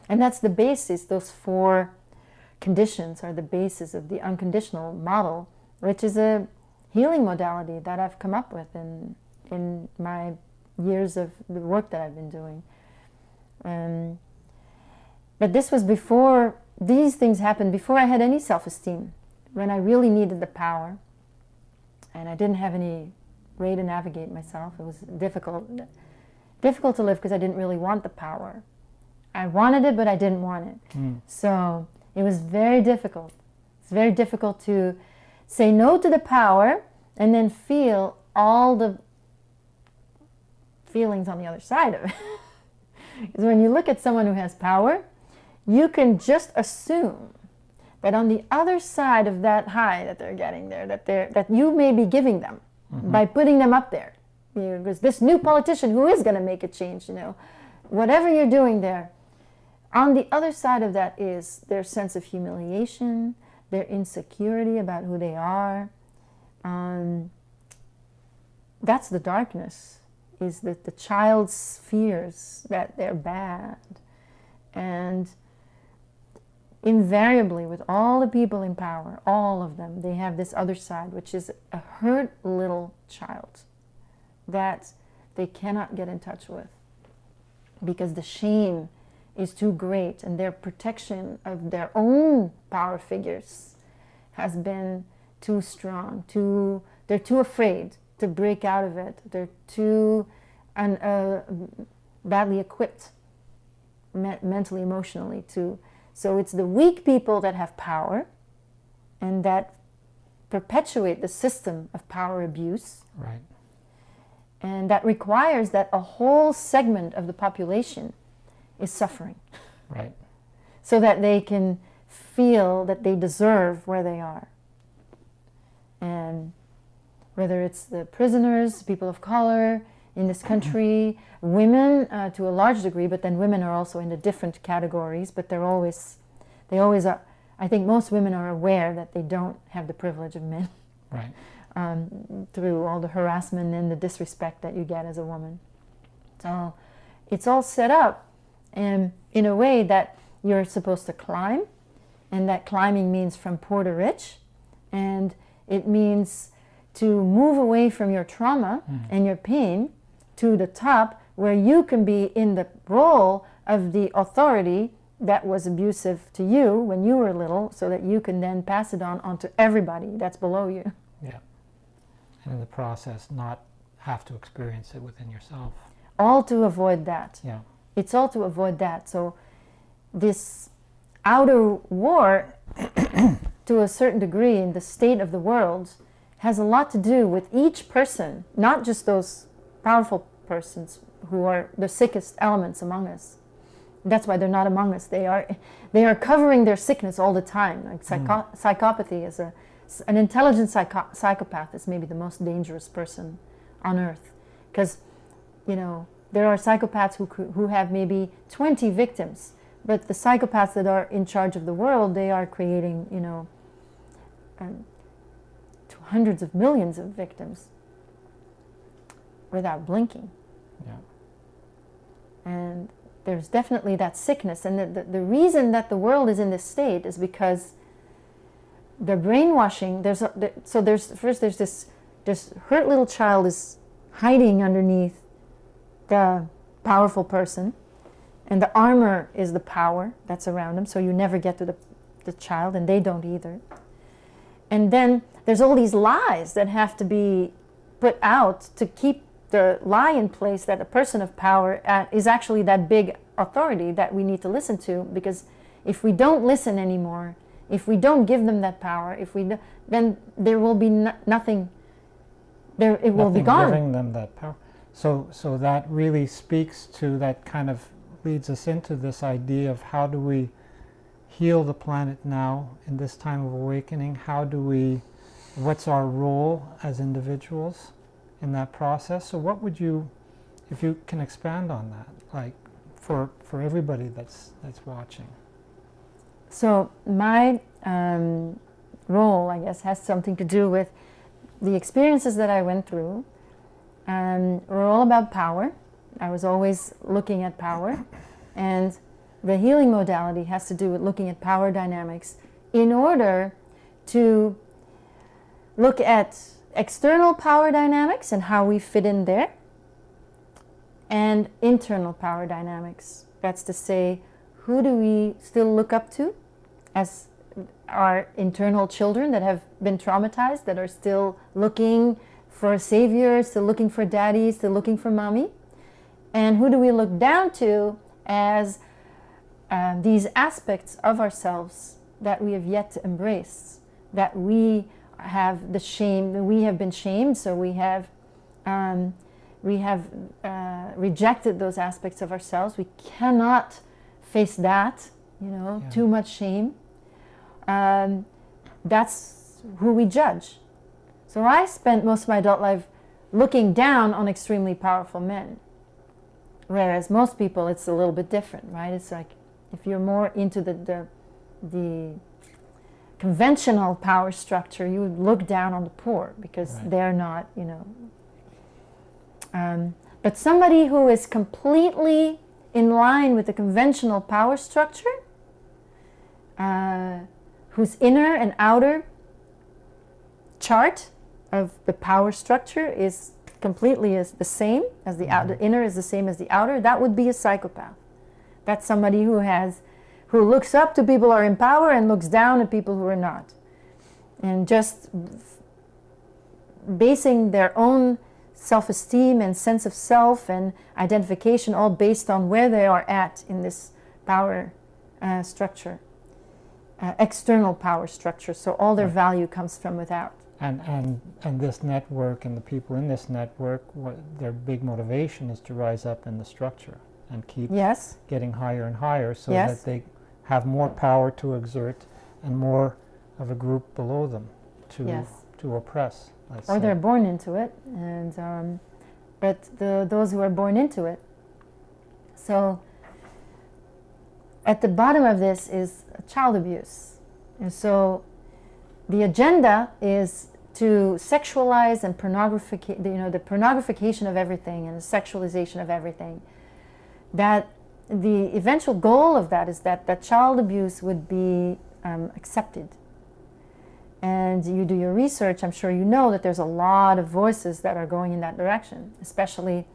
Speaker 3: And that's the basis, those four conditions are the basis of the unconditional model, which is a healing modality that I've come up with in, in my years of the work that I've been doing. Um, but this was before, these things happened before I had any self esteem, when I really needed the power. And I didn't have any way to navigate myself. It was difficult, difficult to live because I didn't really want the power. I wanted it, but I didn't want it.
Speaker 2: Mm.
Speaker 3: So it was very difficult. It's very difficult to say no to the power and then feel all the feelings on the other side of it. Because when you look at someone who has power, you can just assume that on the other side of that high that they're getting there, that they're that you may be giving them by putting them up there. You know, because this new politician who is going to make a change, you know, whatever you're doing there, on the other side of that is their sense of humiliation, their insecurity about who they are. Um, that's the darkness, is that the child's fears that they're bad. And invariably, with all the people in power, all of them, they have this other side, which is a hurt little child that they cannot get in touch with because the shame is too great and their protection of their own power figures has been too strong too they're too afraid to break out of it. They're too un, uh, badly equipped me- mentally emotionally to so it's the weak people that have power and that perpetuate the system of power abuse
Speaker 2: Right.
Speaker 3: and that requires that a whole segment of the population is suffering
Speaker 2: Right.
Speaker 3: so that they can feel that they deserve where they are. And whether it's the prisoners, people of color in this country, women uh, to a large degree, but then women are also in the different categories, but they're always, they always are. I think most women are aware that they don't have the privilege of men
Speaker 2: Right.
Speaker 3: um, through all the harassment and the disrespect that you get as a woman. So it's all set up um, in a way that you're supposed to climb, and that climbing means from poor to rich, and it means to move away from your trauma and your pain to the top where you can be in the role of the authority that was abusive to you when you were little so that you can then pass it on onto everybody that's below you.
Speaker 2: Yeah. And in the process, not have to experience it within yourself.
Speaker 3: all to avoid that.
Speaker 2: Yeah.
Speaker 3: It's all to avoid that. So, this outer war, to a certain degree, in the state of the world, has a lot to do with each person, not just those powerful persons who are the sickest elements among us. That's why they're not among us. They are, they are covering their sickness all the time. Like psycho- psychopathy is a, an intelligent psycho- psychopath is maybe the most dangerous person on earth, because you know, there are psychopaths who, who have maybe 20 victims, but the psychopaths that are in charge of the world, they are creating, you know, um, to hundreds of millions of victims. Without blinking.
Speaker 2: Yeah.
Speaker 3: And there's definitely that sickness. And the, the, the reason that the world is in this state is because the brainwashing, there's a, there, so there's, first there's this, this hurt little child is hiding underneath the powerful person. And the armor is the power that's around them, so you never get to the, the child, and they don't either. And then there's all these lies that have to be put out to keep the lie in place that a person of power uh, is actually that big authority that we need to listen to because if we don't listen anymore if we don't give them that power if we do, then there will be no, nothing there it will be gone
Speaker 2: giving them that power. So, so that really speaks to that kind of leads us into this idea of how do we heal the planet now in this time of awakening? How do we, what's our role as individuals in that process? So, what would you, if you can expand on that, like for for everybody that's that's watching?
Speaker 3: So my um, role, I guess, has something to do with the experiences that I went through. Um, were all about power. I was always looking at power, and the healing modality has to do with looking at power dynamics in order to look at external power dynamics and how we fit in there, and internal power dynamics. That's to say, who do we still look up to as our internal children that have been traumatized, that are still looking for a savior, still looking for daddy, still looking for mommy? And who do we look down to as uh, these aspects of ourselves that we have yet to embrace, that we have the shame, we have been shamed, so we have um, we have uh, rejected those aspects of ourselves. We cannot face that, you know,
Speaker 2: Yeah.
Speaker 3: too much shame. Um, that's who we judge. So I spent most of my adult life looking down on extremely powerful men. Whereas most people, it's a little bit different, right? It's like if you're more into the, the, the conventional power structure, you would look down on the poor because
Speaker 2: Right.
Speaker 3: they're not, you know. Um, but somebody who is completely in line with the conventional power structure, uh, whose inner and outer chart of the power structure is completely is the same as the outer, the inner is the same as the outer, that would be a psychopath. That's somebody who has who looks up to people who are in power and looks down at people who are not. And just basing their own self-esteem and sense of self and identification all based on where they are at in this power uh, structure, uh, external power structure. So all their
Speaker 2: Right.
Speaker 3: value comes from without.
Speaker 2: And and and this network and the people in this network, what their big motivation is to rise up in the structure and keep
Speaker 3: Yes,
Speaker 2: getting higher and higher, so
Speaker 3: Yes.
Speaker 2: that they have more power to exert and more of a group below them to
Speaker 3: yes.
Speaker 2: to oppress.
Speaker 3: Or
Speaker 2: say.
Speaker 3: they're born into it, and um, but the those who are born into it. So at the bottom of this is child abuse, and so the agenda is to sexualize and pornographic, you know, the pornographication of everything and the sexualization of everything. That the eventual goal of that is that that child abuse would be um, accepted. And you do your research, I'm sure you know that there's a lot of voices that are going in that direction, especially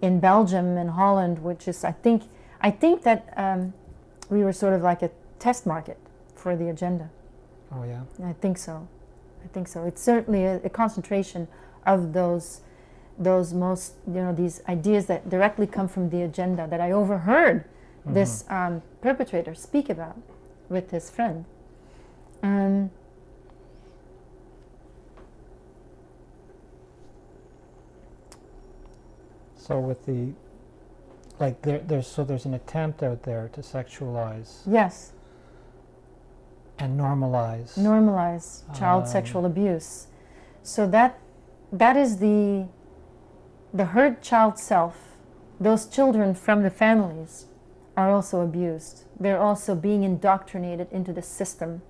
Speaker 3: in Belgium and Holland, which is, I think, I think that um, we were sort of like a test market for the agenda.
Speaker 2: Oh yeah.
Speaker 3: I think so. I think so. It's certainly a, a concentration of those, those most, you know, these ideas that directly come from the agenda that I overheard this um, perpetrator speak about with his friend. Um,
Speaker 2: So with the like there there's so there's an attempt out there to sexualize
Speaker 3: yes,
Speaker 2: and normalize.
Speaker 3: normalize child
Speaker 2: Um,
Speaker 3: sexual abuse. So that that is the the hurt child self. Those children from the families are also abused. They're also being indoctrinated into the system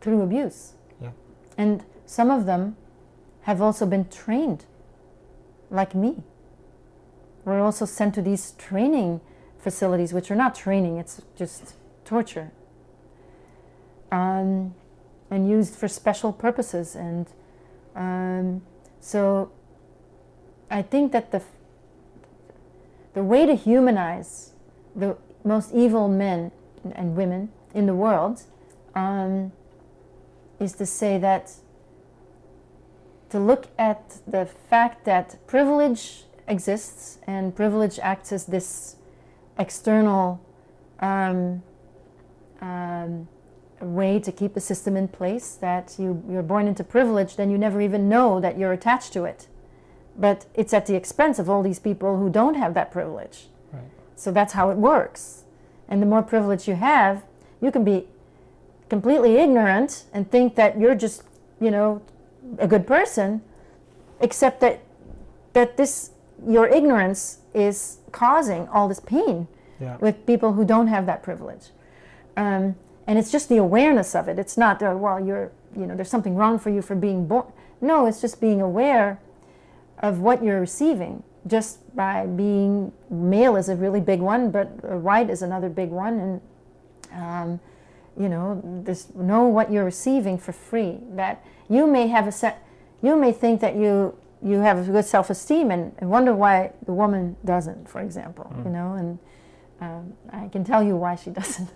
Speaker 3: through abuse.
Speaker 2: Yeah.
Speaker 3: And some of them have also been trained like me we're also sent to these training facilities, which are not training, it's just torture. Um, and used for special purposes. And um, so I think that the, the way to humanize the most evil men and women in the world um, is to say that to look at the fact that privilege exists and privilege acts as this external um, um, way to keep the system in place that you, you're born into privilege then you never even know that you're attached to it but it's at the expense of all these people who don't have that privilege
Speaker 2: Right.
Speaker 3: so that's how it works and the more privilege you have you can be completely ignorant and think that you're just you know a good person except that that this your ignorance is causing all this pain
Speaker 2: Yeah.
Speaker 3: with people who don't have that privilege. Um, and it's just the awareness of it. It's not, uh, well, you're, you know, there's something wrong for you for being born. No, it's just being aware of what you're receiving just by being male is a really big one, but white is another big one. And, um, you know, this, know what you're receiving for free. That you may have a set, you may think that you you have a good self-esteem and, and wonder why the woman doesn't, for example, you know, and um, I can tell you why she doesn't.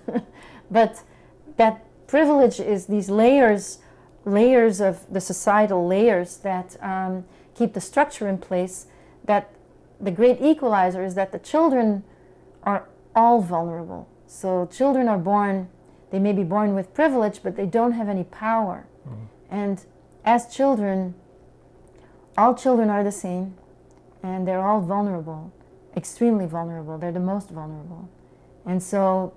Speaker 3: but that privilege is these layers, layers of the societal layers that um, keep the structure in place. That the great equalizer is that the children are all vulnerable. So children are born, they may be born with privilege, but they don't have any power. Mm-hmm. And as children, all children are the same, and they're all vulnerable, extremely vulnerable. They're the most vulnerable. And so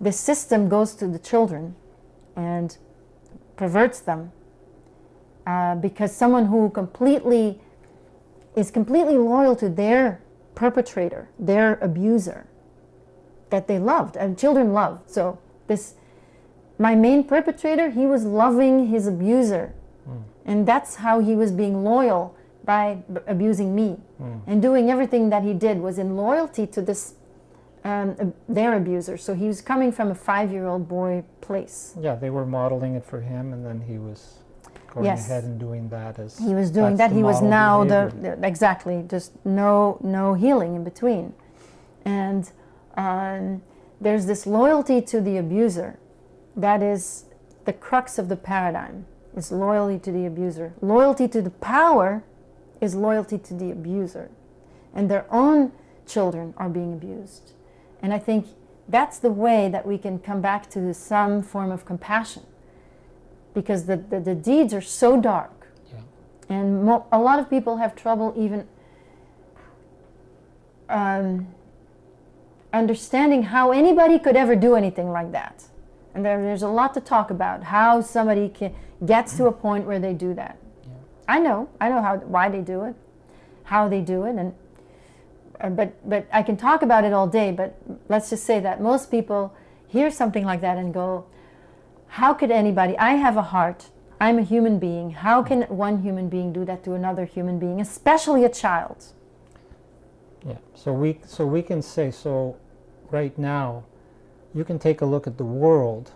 Speaker 3: the system goes to the children and perverts them uh, because someone who completely is completely loyal to their perpetrator, their abuser, that they loved, and children love. So this, my main perpetrator, he was loving his abuser, and that's how he was being loyal by b- abusing me, and doing everything that he did was in loyalty to this um, their abuser. So he was coming from a five-year-old boy place.
Speaker 2: Yeah, they were modeling it for him, and then he was going
Speaker 3: Yes.
Speaker 2: ahead and doing that as
Speaker 3: He was doing that. He was now the, the exactly just no no healing in between, and um, there's this loyalty to the abuser, that is the crux of the paradigm. Is loyalty to the abuser. Loyalty to the power is loyalty to the abuser, and their own children are being abused, and I think that's the way that we can come back to some form of compassion, because the, the, the deeds are so dark
Speaker 2: Yeah.
Speaker 3: and mo- a lot of people have trouble even um, understanding how anybody could ever do anything like that. And there, there's a lot to talk about how somebody can, gets to a point where they do that.
Speaker 2: Yeah.
Speaker 3: I know, I know how why they do it, how they do it, and uh, but but I can talk about it all day. But let's just say that most people hear something like that and go, "How could anybody? I have a heart. I'm a human being. How can one human being do that to another human being, especially a child?"
Speaker 2: Yeah. So we so we can say so right now you can take a look at the world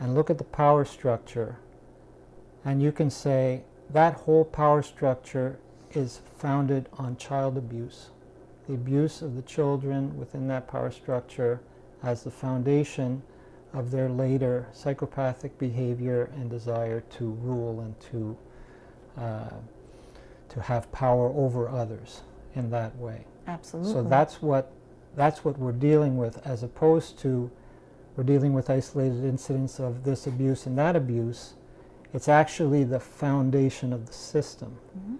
Speaker 2: and look at the power structure and you can say that whole power structure is founded on child abuse. The abuse of the children within that power structure as the foundation of their later psychopathic behavior and desire to rule and to uh, to have power over others in that way.
Speaker 3: Absolutely.
Speaker 2: So that's what that's what we're dealing with, as opposed to we're dealing with isolated incidents of this abuse and that abuse. It's actually the foundation of the system,
Speaker 3: Mhm.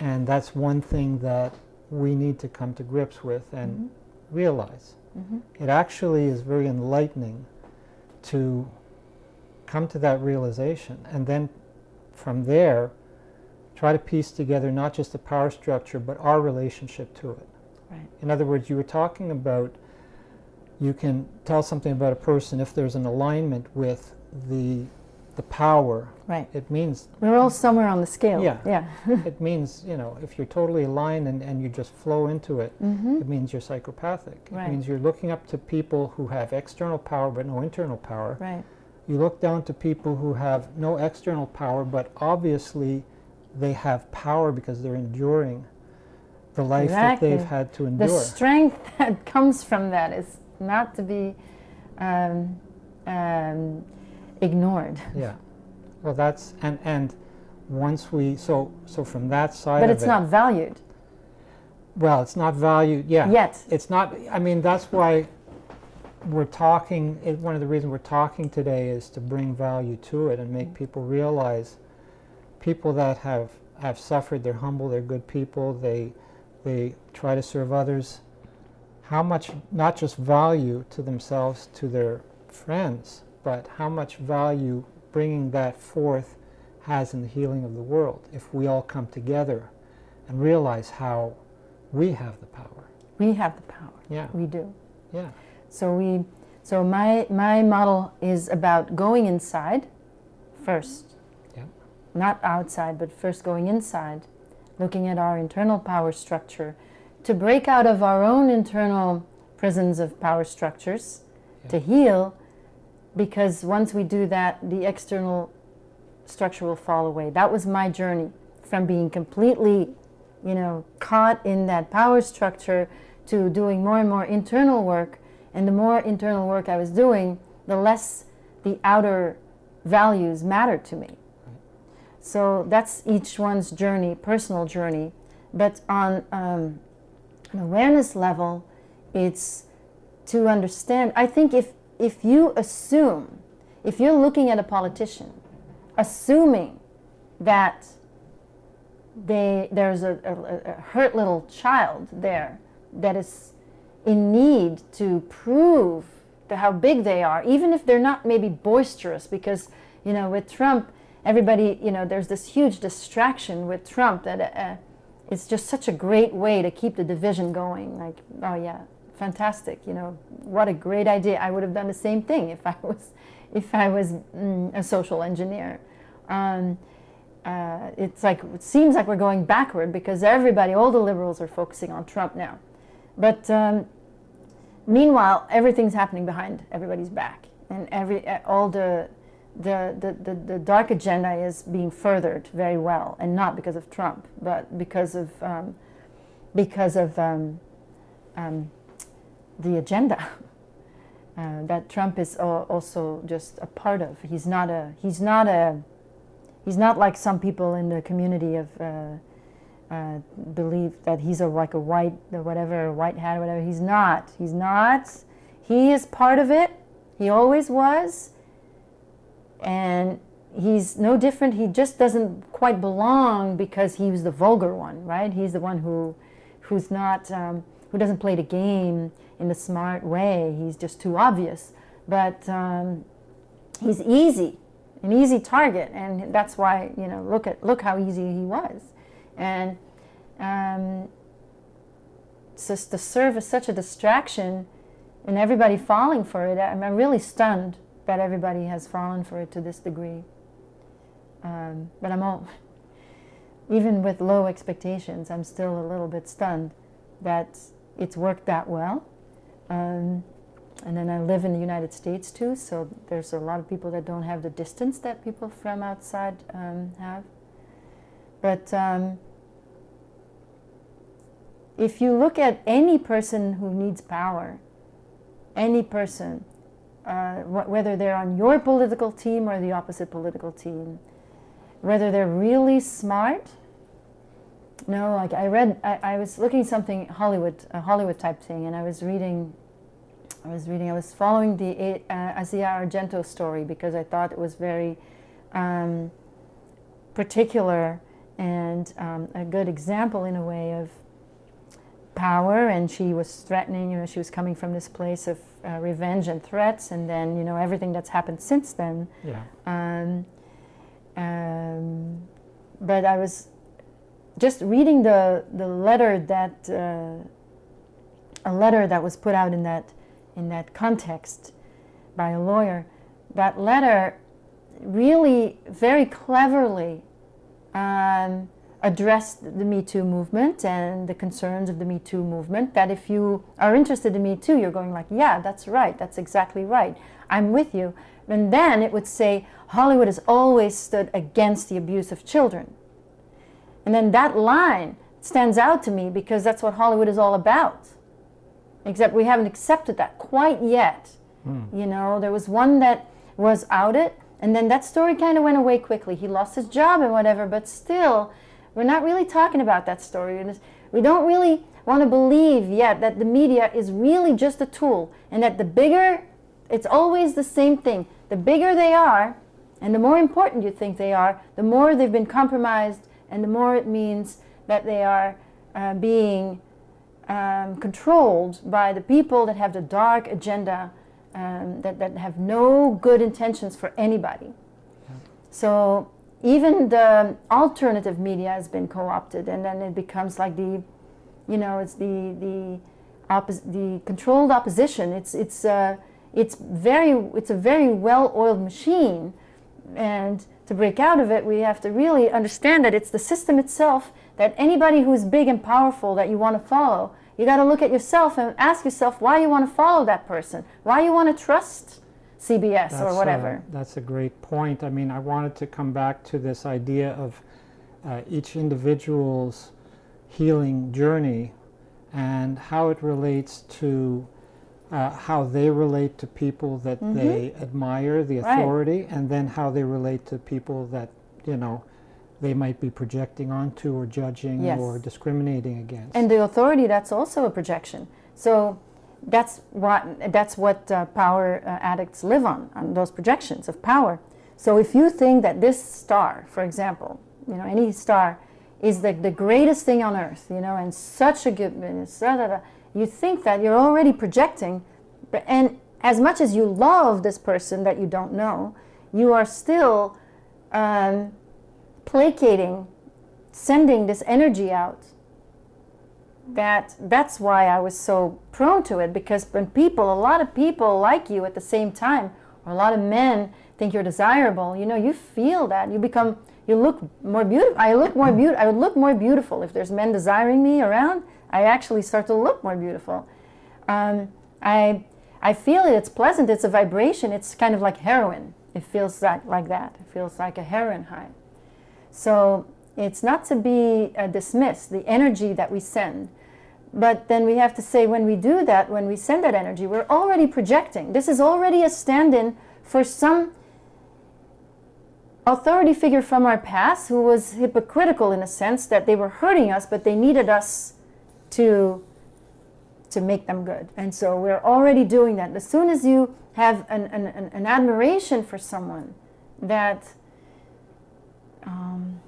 Speaker 2: and that's one thing that we need to come to grips with and
Speaker 3: Mhm.
Speaker 2: realize.
Speaker 3: Mhm.
Speaker 2: It actually is very enlightening to come to that realization, and then from there, try to piece together not just the power structure but our relationship to it.
Speaker 3: Right.
Speaker 2: In other words, you were talking about you can tell something about a person if there's an alignment with the the power.
Speaker 3: Right.
Speaker 2: It means
Speaker 3: We're all somewhere on the scale.
Speaker 2: Yeah.
Speaker 3: Yeah.
Speaker 2: it means you know if you're totally aligned and, and you just flow into it,
Speaker 3: mm-hmm.
Speaker 2: it means you're psychopathic.
Speaker 3: Right.
Speaker 2: It means you're looking up to people who have external power but no internal power.
Speaker 3: Right.
Speaker 2: You look down to people who have no external power, but obviously they have power because they're enduring the life that they've had to endure.
Speaker 3: The strength that comes from that is not to be um, um, ignored.
Speaker 2: yeah. Well, that's and and once we so so from that side
Speaker 3: But it's
Speaker 2: it,
Speaker 3: not valued
Speaker 2: well, it's not valued. Yeah.
Speaker 3: yet.
Speaker 2: It's not. I mean, that's why we're talking. It, one of the reasons we're talking today is to bring value to it and make people realize people that have have suffered. They're humble. They're good people. They they try to serve others. How much not just value to themselves to their friends, but how much value bringing that forth has in the healing of the world if we all come together and realize how we have the power.
Speaker 3: We have the power.
Speaker 2: Yeah,
Speaker 3: We do.
Speaker 2: yeah,
Speaker 3: So we. So my my model is about going inside first.
Speaker 2: Yeah.
Speaker 3: Not outside, but first going inside, looking at our internal power structure, to break out of our own internal prisons of power structures,
Speaker 2: Yeah.
Speaker 3: to heal, because once we do that, the external structure will fall away. That was my journey from being completely, you know, caught in that power structure to doing more and more internal work. And the more internal work I was doing, the less the outer values mattered to me. So that's each one's journey, personal journey. But on um, an awareness level, it's to understand. I think if if you assume, if you're looking at a politician, assuming that they there's a, a, a hurt little child there that is in need to prove how big they are, even if they're not maybe boisterous, because you know with Trump, everybody you know there's this huge distraction with Trump that uh, it's just such a great way to keep the division going. Like oh yeah, fantastic, you know what a great idea. I would have done the same thing if I was if I was mm, a social engineer. Um, uh, it's like it seems like we're going backward because everybody, all the liberals, are focusing on Trump now. But um, meanwhile, everything's happening behind everybody's back, and every uh, all the the, the, the the dark agenda is being furthered very well, and not because of Trump, but because of um, because of um, um, the agenda uh, that Trump is also just a part of. He's not a he's not a he's not like some people in the community of uh, uh, believe that he's a like a white whatever white hat or whatever. He's not. He's not. He is part of it. He always was, and he's no different. He just doesn't quite belong because he was the vulgar one, right? He's the one who who's not um, who doesn't play the game in a smart way. He's just too obvious, but um, he's easy an easy target, and that's why you know look at look how easy he was, and um, just to serve such a distraction, and everybody falling for it. I'm, I'm really stunned that everybody has fallen for it to this degree. Um, but I'm all, even with low expectations, I'm still a little bit stunned that it's worked that well. Um, and then I live in the United States too, so there's a lot of people that don't have the distance that people from outside um, have. But um, if you look at any person who needs power, any person, uh, wh- whether they're on your political team or the opposite political team, whether they're really smart. No, like I read, I, I was looking something Hollywood, a Hollywood type thing, and I was reading I was reading, I was following the uh, Asia Argento story because I thought it was very um, particular and um, a good example in a way of power. And she was threatening, you know, she was coming from this place of uh, revenge and threats, and then, you know, everything that's happened since then.
Speaker 2: yeah,
Speaker 3: Um, um, but I was just reading the, the letter that, uh, a letter that was put out in that in that context by a lawyer. That letter really very cleverly um, addressed the Me Too movement and the concerns of the Me Too movement. That if you are interested in Me Too, you're going like, yeah, that's right, that's exactly right. I'm with you. And then it would say, Hollywood has always stood against the abuse of children. And then that line stands out to me because that's what Hollywood is all about. Except we haven't accepted that quite yet. Mm. You know, there was one that was outed, and then that story kind of went away quickly. He lost his job and whatever, but still, we're not really talking about that story. We don't really want to believe yet that the media is really just a tool and that the bigger, it's always the same thing. The bigger they are, and the more important you think they are, the more they've been compromised, and the more it means that they are uh, being um, controlled by the people that have the dark agenda, um, that, that have no good intentions for anybody. Yeah. So even the alternative media has been co-opted, and then it becomes like the, you know, it's the the the controlled opposition. It's it's uh, it's very it's a very well-oiled machine, and to break out of it, we have to really understand that it's the system itself. That anybody who's big and powerful that you want to follow, you got to look at yourself and ask yourself why you want to follow that person, why you want to trust CBS that's or whatever.
Speaker 2: A, that's a great point. I mean, I wanted to come back to this idea of uh, each individual's healing journey and how it relates to uh, how they relate to people that mm -hmm. they admire, the authority, right. and then how they relate to people that, you know, they might be projecting onto or judging yes. or discriminating against.
Speaker 3: And the authority, that's also a projection. So that's what, that's what uh, power uh, addicts live on, on those projections of power. So if you think that this star, for example, you know, any star is the, the greatest thing on earth, you know, and such a good, you think that you're already projecting, and as much as you love this person that you don't know, you are still um, placating, sending this energy out that that's why I was so prone to it because when people, a lot of people like you at the same time, or a lot of men think you're desirable, you know, you feel that. You become, you look more beautiful. I look more beautiful. I would look more beautiful if there's men desiring me around. I actually start to look more beautiful. Um, I, I feel it. It's pleasant. It's a vibration. It's kind of like heroin. It feels like, like that. It feels like a heroin high. So it's not to be uh, dismissed, the energy that we send. But then we have to say when we do that, when we send that energy, we're already projecting. This is already a stand-in for some authority figure from our past who was hypocritical in a sense that they were hurting us, but they needed us to, to make them good. And so we're already doing that. As soon as you have an, an, an admiration for someone that um,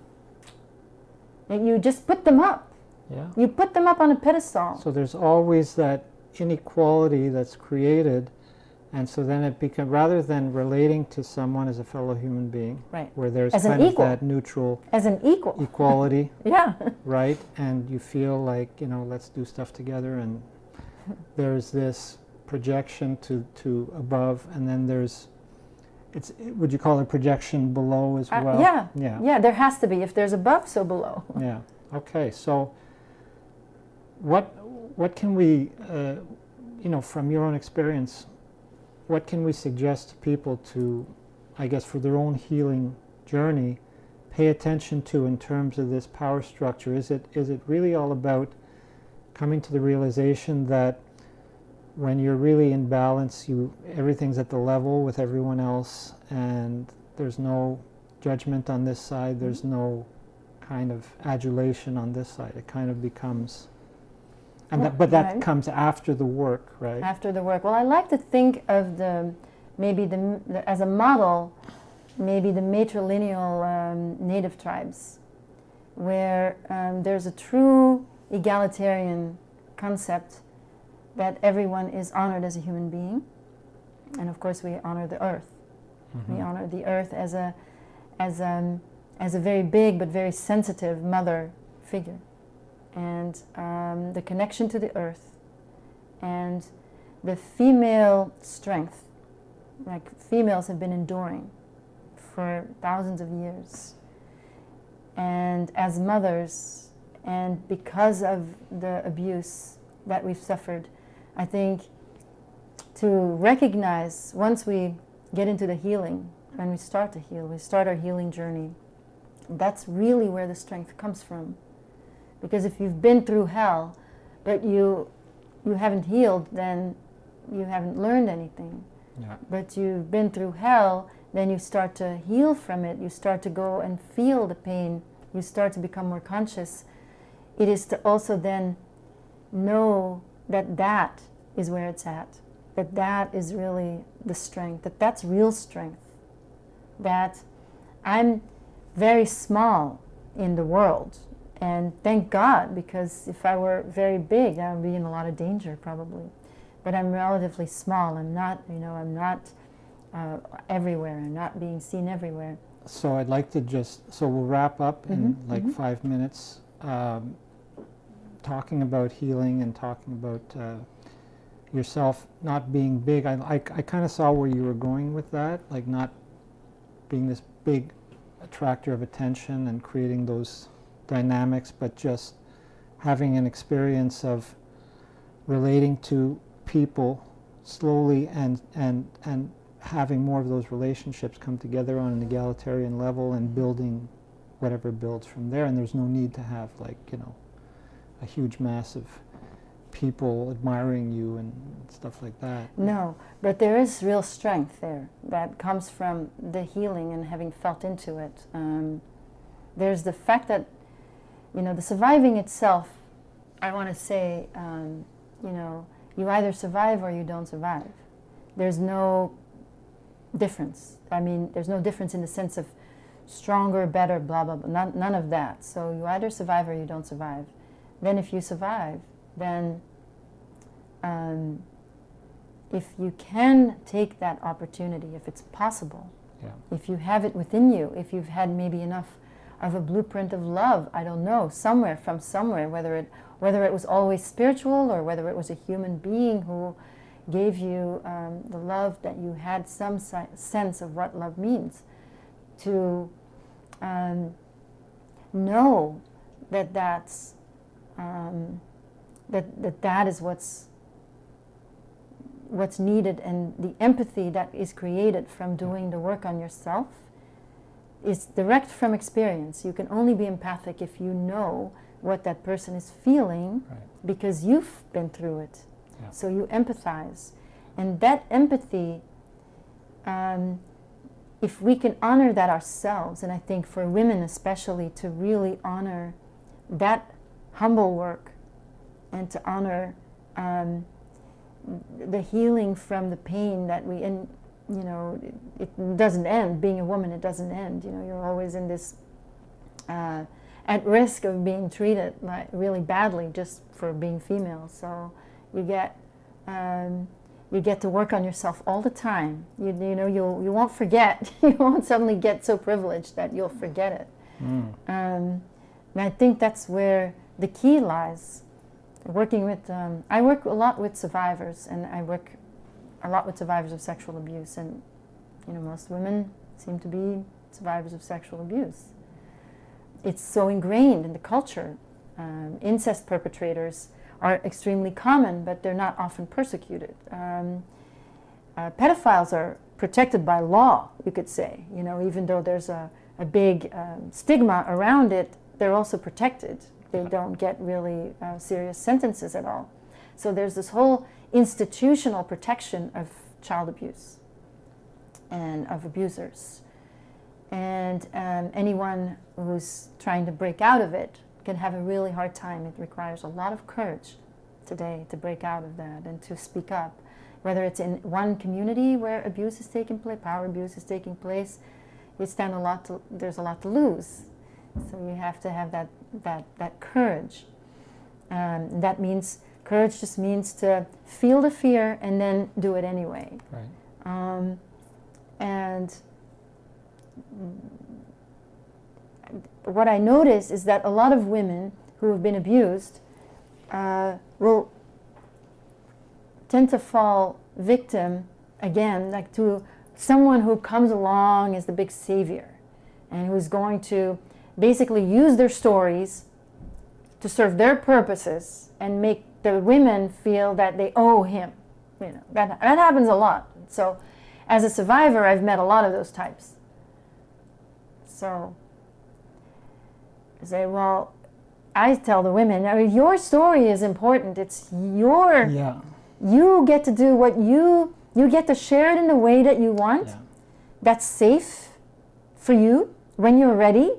Speaker 3: you just put them up. Yeah. You put them up on a pedestal.
Speaker 2: So there's always that inequality that's created, and so then it becomes rather than relating to someone as a fellow human being,
Speaker 3: right?
Speaker 2: Where there's as kind of that neutral
Speaker 3: as an equal
Speaker 2: equality,
Speaker 3: yeah,
Speaker 2: right? And you feel like you know, let's do stuff together, and there's this projection to to above, and then there's it's would you call it projection below as uh, well?
Speaker 3: Yeah, yeah, yeah. There has to be. If there's above, so below.
Speaker 2: yeah. Okay. So, what what can we, uh, you know, from your own experience, what can we suggest to people to, I guess, for their own healing journey, pay attention to in terms of this power structure? Is it is it really all about coming to the realization that when you're really in balance, you everything's at the level with everyone else, and there's no judgment on this side. There's no kind of adulation on this side. It kind of becomes, and well, that, but that right. comes after the work, right?
Speaker 3: After the work. Well, I like to think of the maybe the, the as a model, maybe the matrilineal um, native tribes, where um, there's a true egalitarian concept that everyone is honored as a human being. And of course, we honor the earth. Mm -hmm. We honor the earth as a, as, a, as a very big but very sensitive mother figure. And um, the connection to the earth and the female strength. Like females have been enduring for thousands of years. And as mothers, and because of the abuse that we've suffered, I think to recognize once we get into the healing, when we start to heal, we start our healing journey, that's really where the strength comes from. Because if you've been through hell, but you you haven't healed, then you haven't learned anything.
Speaker 2: Yeah.
Speaker 3: But you've been through hell, then you start to heal from it. You start to go and feel the pain. You start to become more conscious. It is to also then know that that is where it's at. That that is really the strength. That that's real strength. That I'm very small in the world. And thank God, because if I were very big, I would be in a lot of danger probably. But I'm relatively small. I'm not, you know, I'm not uh, everywhere. I'm not being seen everywhere.
Speaker 2: So I'd like to just, so we'll wrap up in
Speaker 3: Mhm,
Speaker 2: like
Speaker 3: mhm.
Speaker 2: five minutes, um, talking about healing and talking about uh, yourself not being big. I, I, I kind of saw where you were going with that, like not being this big attractor of attention and creating those dynamics, but just having an experience of relating to people slowly and, and, and having more of those relationships come together on an egalitarian level and building whatever builds from there. And there's no need to have like, you know, a huge mass of people admiring you and stuff like that.
Speaker 3: No, but there is real strength there that comes from the healing and having felt into it. Um, there's the fact that, you know, the surviving itself, I want to say, um, you know, you either survive or you don't survive. There's no difference. I mean, there's no difference in the sense of stronger, better, blah, blah, blah. None, none of that. So you either survive or you don't survive. Then if you survive, then um, if you can take that opportunity, if it's possible,
Speaker 2: Yeah.
Speaker 3: if you have it within you, if you've had maybe enough of a blueprint of love, I don't know, somewhere from somewhere, whether it whether it was always spiritual or whether it was a human being who gave you um, the love that you had some si- sense of what love means, to um, know that that's um, that, that that is what's what's needed and the empathy that is created from doing the work on yourself is direct from experience. You can only be empathic if you know what that person is feeling
Speaker 2: Right.
Speaker 3: because you've been through it.
Speaker 2: Yeah.
Speaker 3: So you empathize. And that empathy, um, if we can honor that ourselves, and I think for women especially, to really honor that humble work and to honor um, the healing from the pain that we, and you know, it, it doesn't end. Being a woman, it doesn't end. You know, you're always in this, uh, at risk of being treated like really badly just for being female. So you get, um, you get to work on yourself all the time. You, you know, you'll, you won't forget. you won't suddenly get so privileged that you'll forget it.
Speaker 2: Mm.
Speaker 3: Um, and I think that's where the key lies. Working with, um, I work a lot with survivors, and I work a lot with survivors of sexual abuse, and you know, most women seem to be survivors of sexual abuse. It's so ingrained in the culture. Um, incest perpetrators are extremely common, but they're not often persecuted. Um, uh, pedophiles are protected by law, you could say. You know, even though there's a, a big um, stigma around it, they're also protected. They don't get really uh, serious sentences at all. So there's this whole institutional protection of child abuse and of abusers. And um, anyone who's trying to break out of it can have a really hard time. It requires a lot of courage today to break out of that and to speak up. Whether it's in one community where abuse is taking place, power abuse is taking place, you stand a lot to, there's a lot to lose. So you have to have that, that, that courage. Um, that means, courage just means to feel the fear and then do it anyway.
Speaker 2: Right.
Speaker 3: Um, and what I notice is that a lot of women who have been abused uh, will tend to fall victim again, like to someone who comes along as the big savior and who's going to basically use their stories to serve their purposes and make the women feel that they owe him. You know, that, that happens a lot. So as a survivor, I've met a lot of those types. So I say, well, I tell the women, I mean, your story is important. It's your,
Speaker 2: Yeah.
Speaker 3: you get to do what you, you get to share it in the way that you want.
Speaker 2: Yeah.
Speaker 3: That's safe for you when you're ready.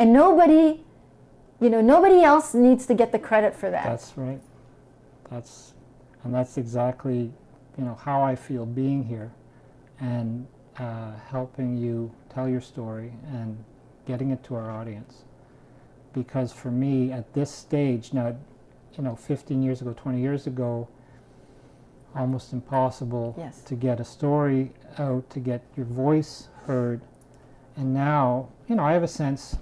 Speaker 3: And nobody, you know, nobody else needs to get the credit for that.
Speaker 2: That's right. That's and that's exactly you know how I feel being here and uh, helping you tell your story and getting it to our audience. Because for me at this stage now, you know, 15 years ago, 20 years ago, almost impossible
Speaker 3: Yes.
Speaker 2: to get a story out, to get your voice heard. And now, you know, I have a sense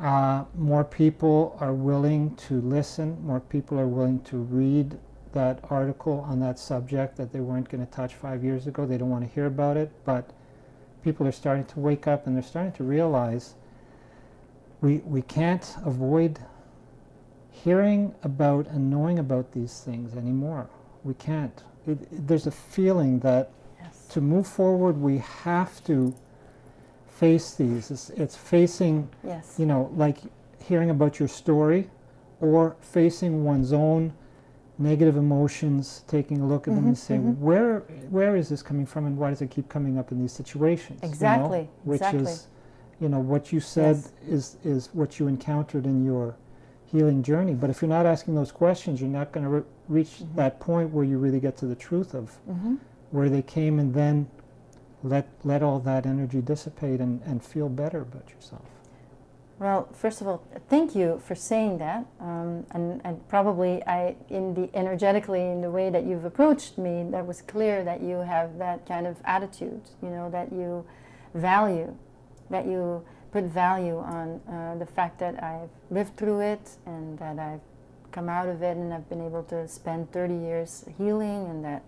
Speaker 2: uh, more people are willing to listen, more people are willing to read that article on that subject that they weren't going to touch five years ago. They don't want to hear about it, but people are starting to wake up and they're starting to realize we, we can't avoid hearing about and knowing about these things anymore. We can't. It, it- there's a feeling that
Speaker 3: Yes.
Speaker 2: to move forward, we have to face these. It's, it's facing,
Speaker 3: Yes.
Speaker 2: you know, like hearing about your story or facing one's own negative emotions, taking a look at them and saying,
Speaker 3: mhm.
Speaker 2: where, where is this coming from and why does it keep coming up in these situations? you know?
Speaker 3: Exactly,
Speaker 2: Which
Speaker 3: exactly.
Speaker 2: is, you know, what you said
Speaker 3: Yes.
Speaker 2: is, is what you encountered in your healing journey. But if you're not asking those questions, you're not going to re- reach
Speaker 3: Mhm.
Speaker 2: that point where you really get to the truth of
Speaker 3: hmm
Speaker 2: where they came and then let let all that energy dissipate and, and feel better about yourself.
Speaker 3: Well, first of all, thank you for saying that, um, and, and probably I, in the energetically, in the way that you've approached me, that was clear that you have that kind of attitude. You know that you value, that you put value on uh, the fact that I've lived through it and that I've come out of it and I've been able to spend 30 years healing and that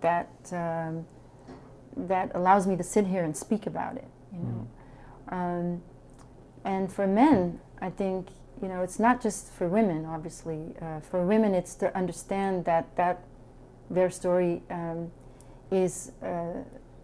Speaker 3: that um, that allows me to sit here and speak about it. You know. Um, and for men, I think you know it's not just for women. Obviously, uh, for women, it's to understand that that their story um, is uh,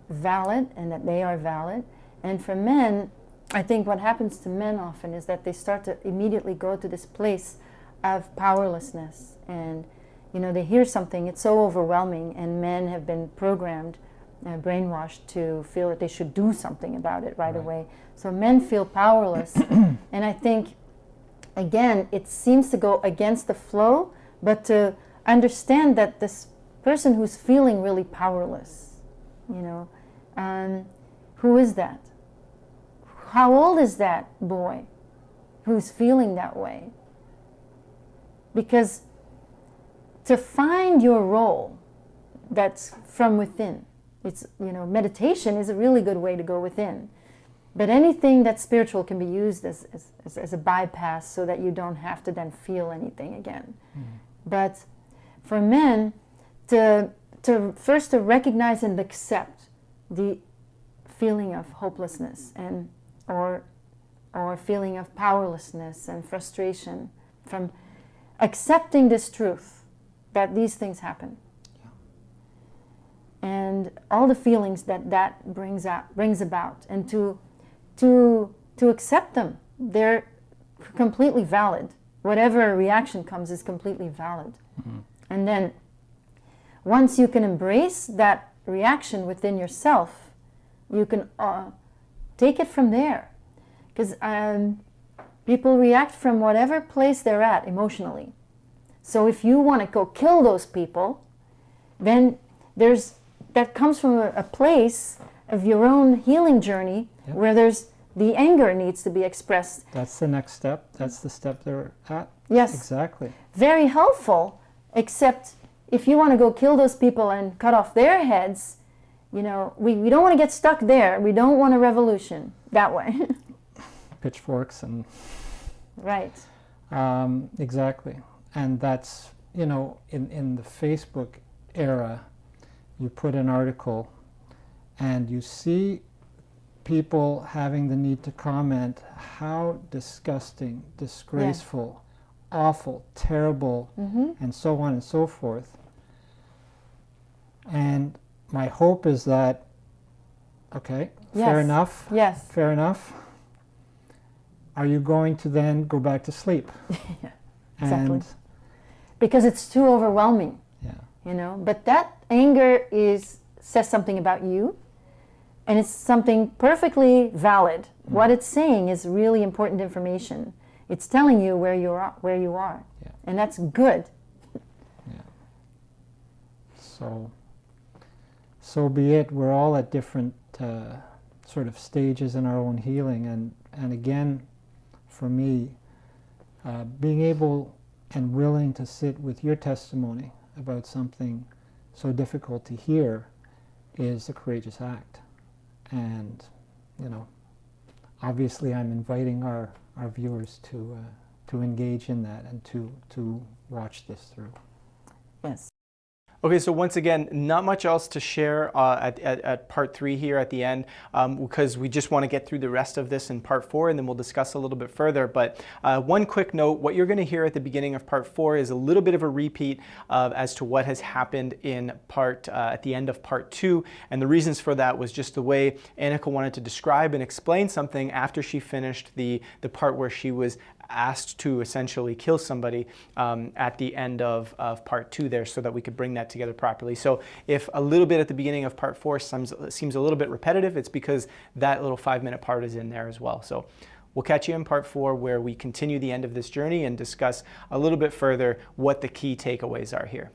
Speaker 3: valid and that they are valid. And for men, I think what happens to men often is that they start to immediately go to this place of powerlessness, and you know they hear something, it's so overwhelming, and men have been programmed uh, brainwashed to feel that they should do something about it right,
Speaker 2: Right.
Speaker 3: away. So men feel powerless. and I think, again, it seems to go against the flow, but to understand that this person who's feeling really powerless, you know, um, who is that? How old is that boy who's feeling that way? Because to find your role that's from within, it's you know meditation is a really good way to go within. But anything that's spiritual can be used as, as, as, a bypass so that you don't have to then feel anything again. Mm-hmm. But for men to to first to recognize and accept the feeling of hopelessness and or or feeling of powerlessness and frustration from accepting this truth that these things happen and all the feelings that that brings out brings about. And to to to accept them they're completely valid. Whatever reaction comes is completely valid. And then once you can embrace that reaction within yourself you can uh, take it from there. Because um, people react from whatever place they're at emotionally. So if you want to go kill those people then there's that comes from a, a place of your own healing journey
Speaker 2: Yep.
Speaker 3: where there's the anger needs to be expressed
Speaker 2: That's the next step. That's the step they're at.
Speaker 3: yes
Speaker 2: Exactly.
Speaker 3: very helpful except if you want to go kill those people and cut off their heads you know we, we don't want to get stuck there we don't want a revolution that way
Speaker 2: Pitchforks and
Speaker 3: right
Speaker 2: um, exactly. And that's you know in in the Facebook era, you put an article and you see people having the need to comment how disgusting, disgraceful, awful, terrible,
Speaker 3: hmm
Speaker 2: and so on and so forth. And my hope is that, okay, fair enough,
Speaker 3: Yes.
Speaker 2: fair enough. Are you going to then go back to sleep?
Speaker 3: Yeah, exactly.
Speaker 2: And
Speaker 3: Because it's too overwhelming.
Speaker 2: yeah,
Speaker 3: you know but that anger is says something about you and it's something perfectly valid what it's saying is really important information it's telling you where you are where you are
Speaker 2: Yeah.
Speaker 3: and that's good
Speaker 2: so so be it. We're all at different uh, sort of stages in our own healing, and and again, for me, uh, being able and willing to sit with your testimony about something so difficult to hear is a courageous act, and you know, obviously, I'm inviting our our viewers to uh, to engage in that and to to watch this through.
Speaker 3: yes
Speaker 1: Okay, so once again, not much else to share uh, at, at, at part three here at the end um, because we just want to get through the rest of this in part four and then we'll discuss a little bit further. But uh, one quick note, what you're going to hear at the beginning of part four is a little bit of a repeat of as to what has happened in part, uh, at the end of part two. And the reasons for that was just the way Annika wanted to describe and explain something after she finished the, the part where she was asked to essentially kill somebody um, at the end of, of part two there so that we could bring that together properly. So if a little bit at the beginning of part four seems, seems a little bit repetitive, it's because that little five minute part is in there as well. So we'll catch you in part four where we continue the end of this journey and discuss a little bit further what the key takeaways are here.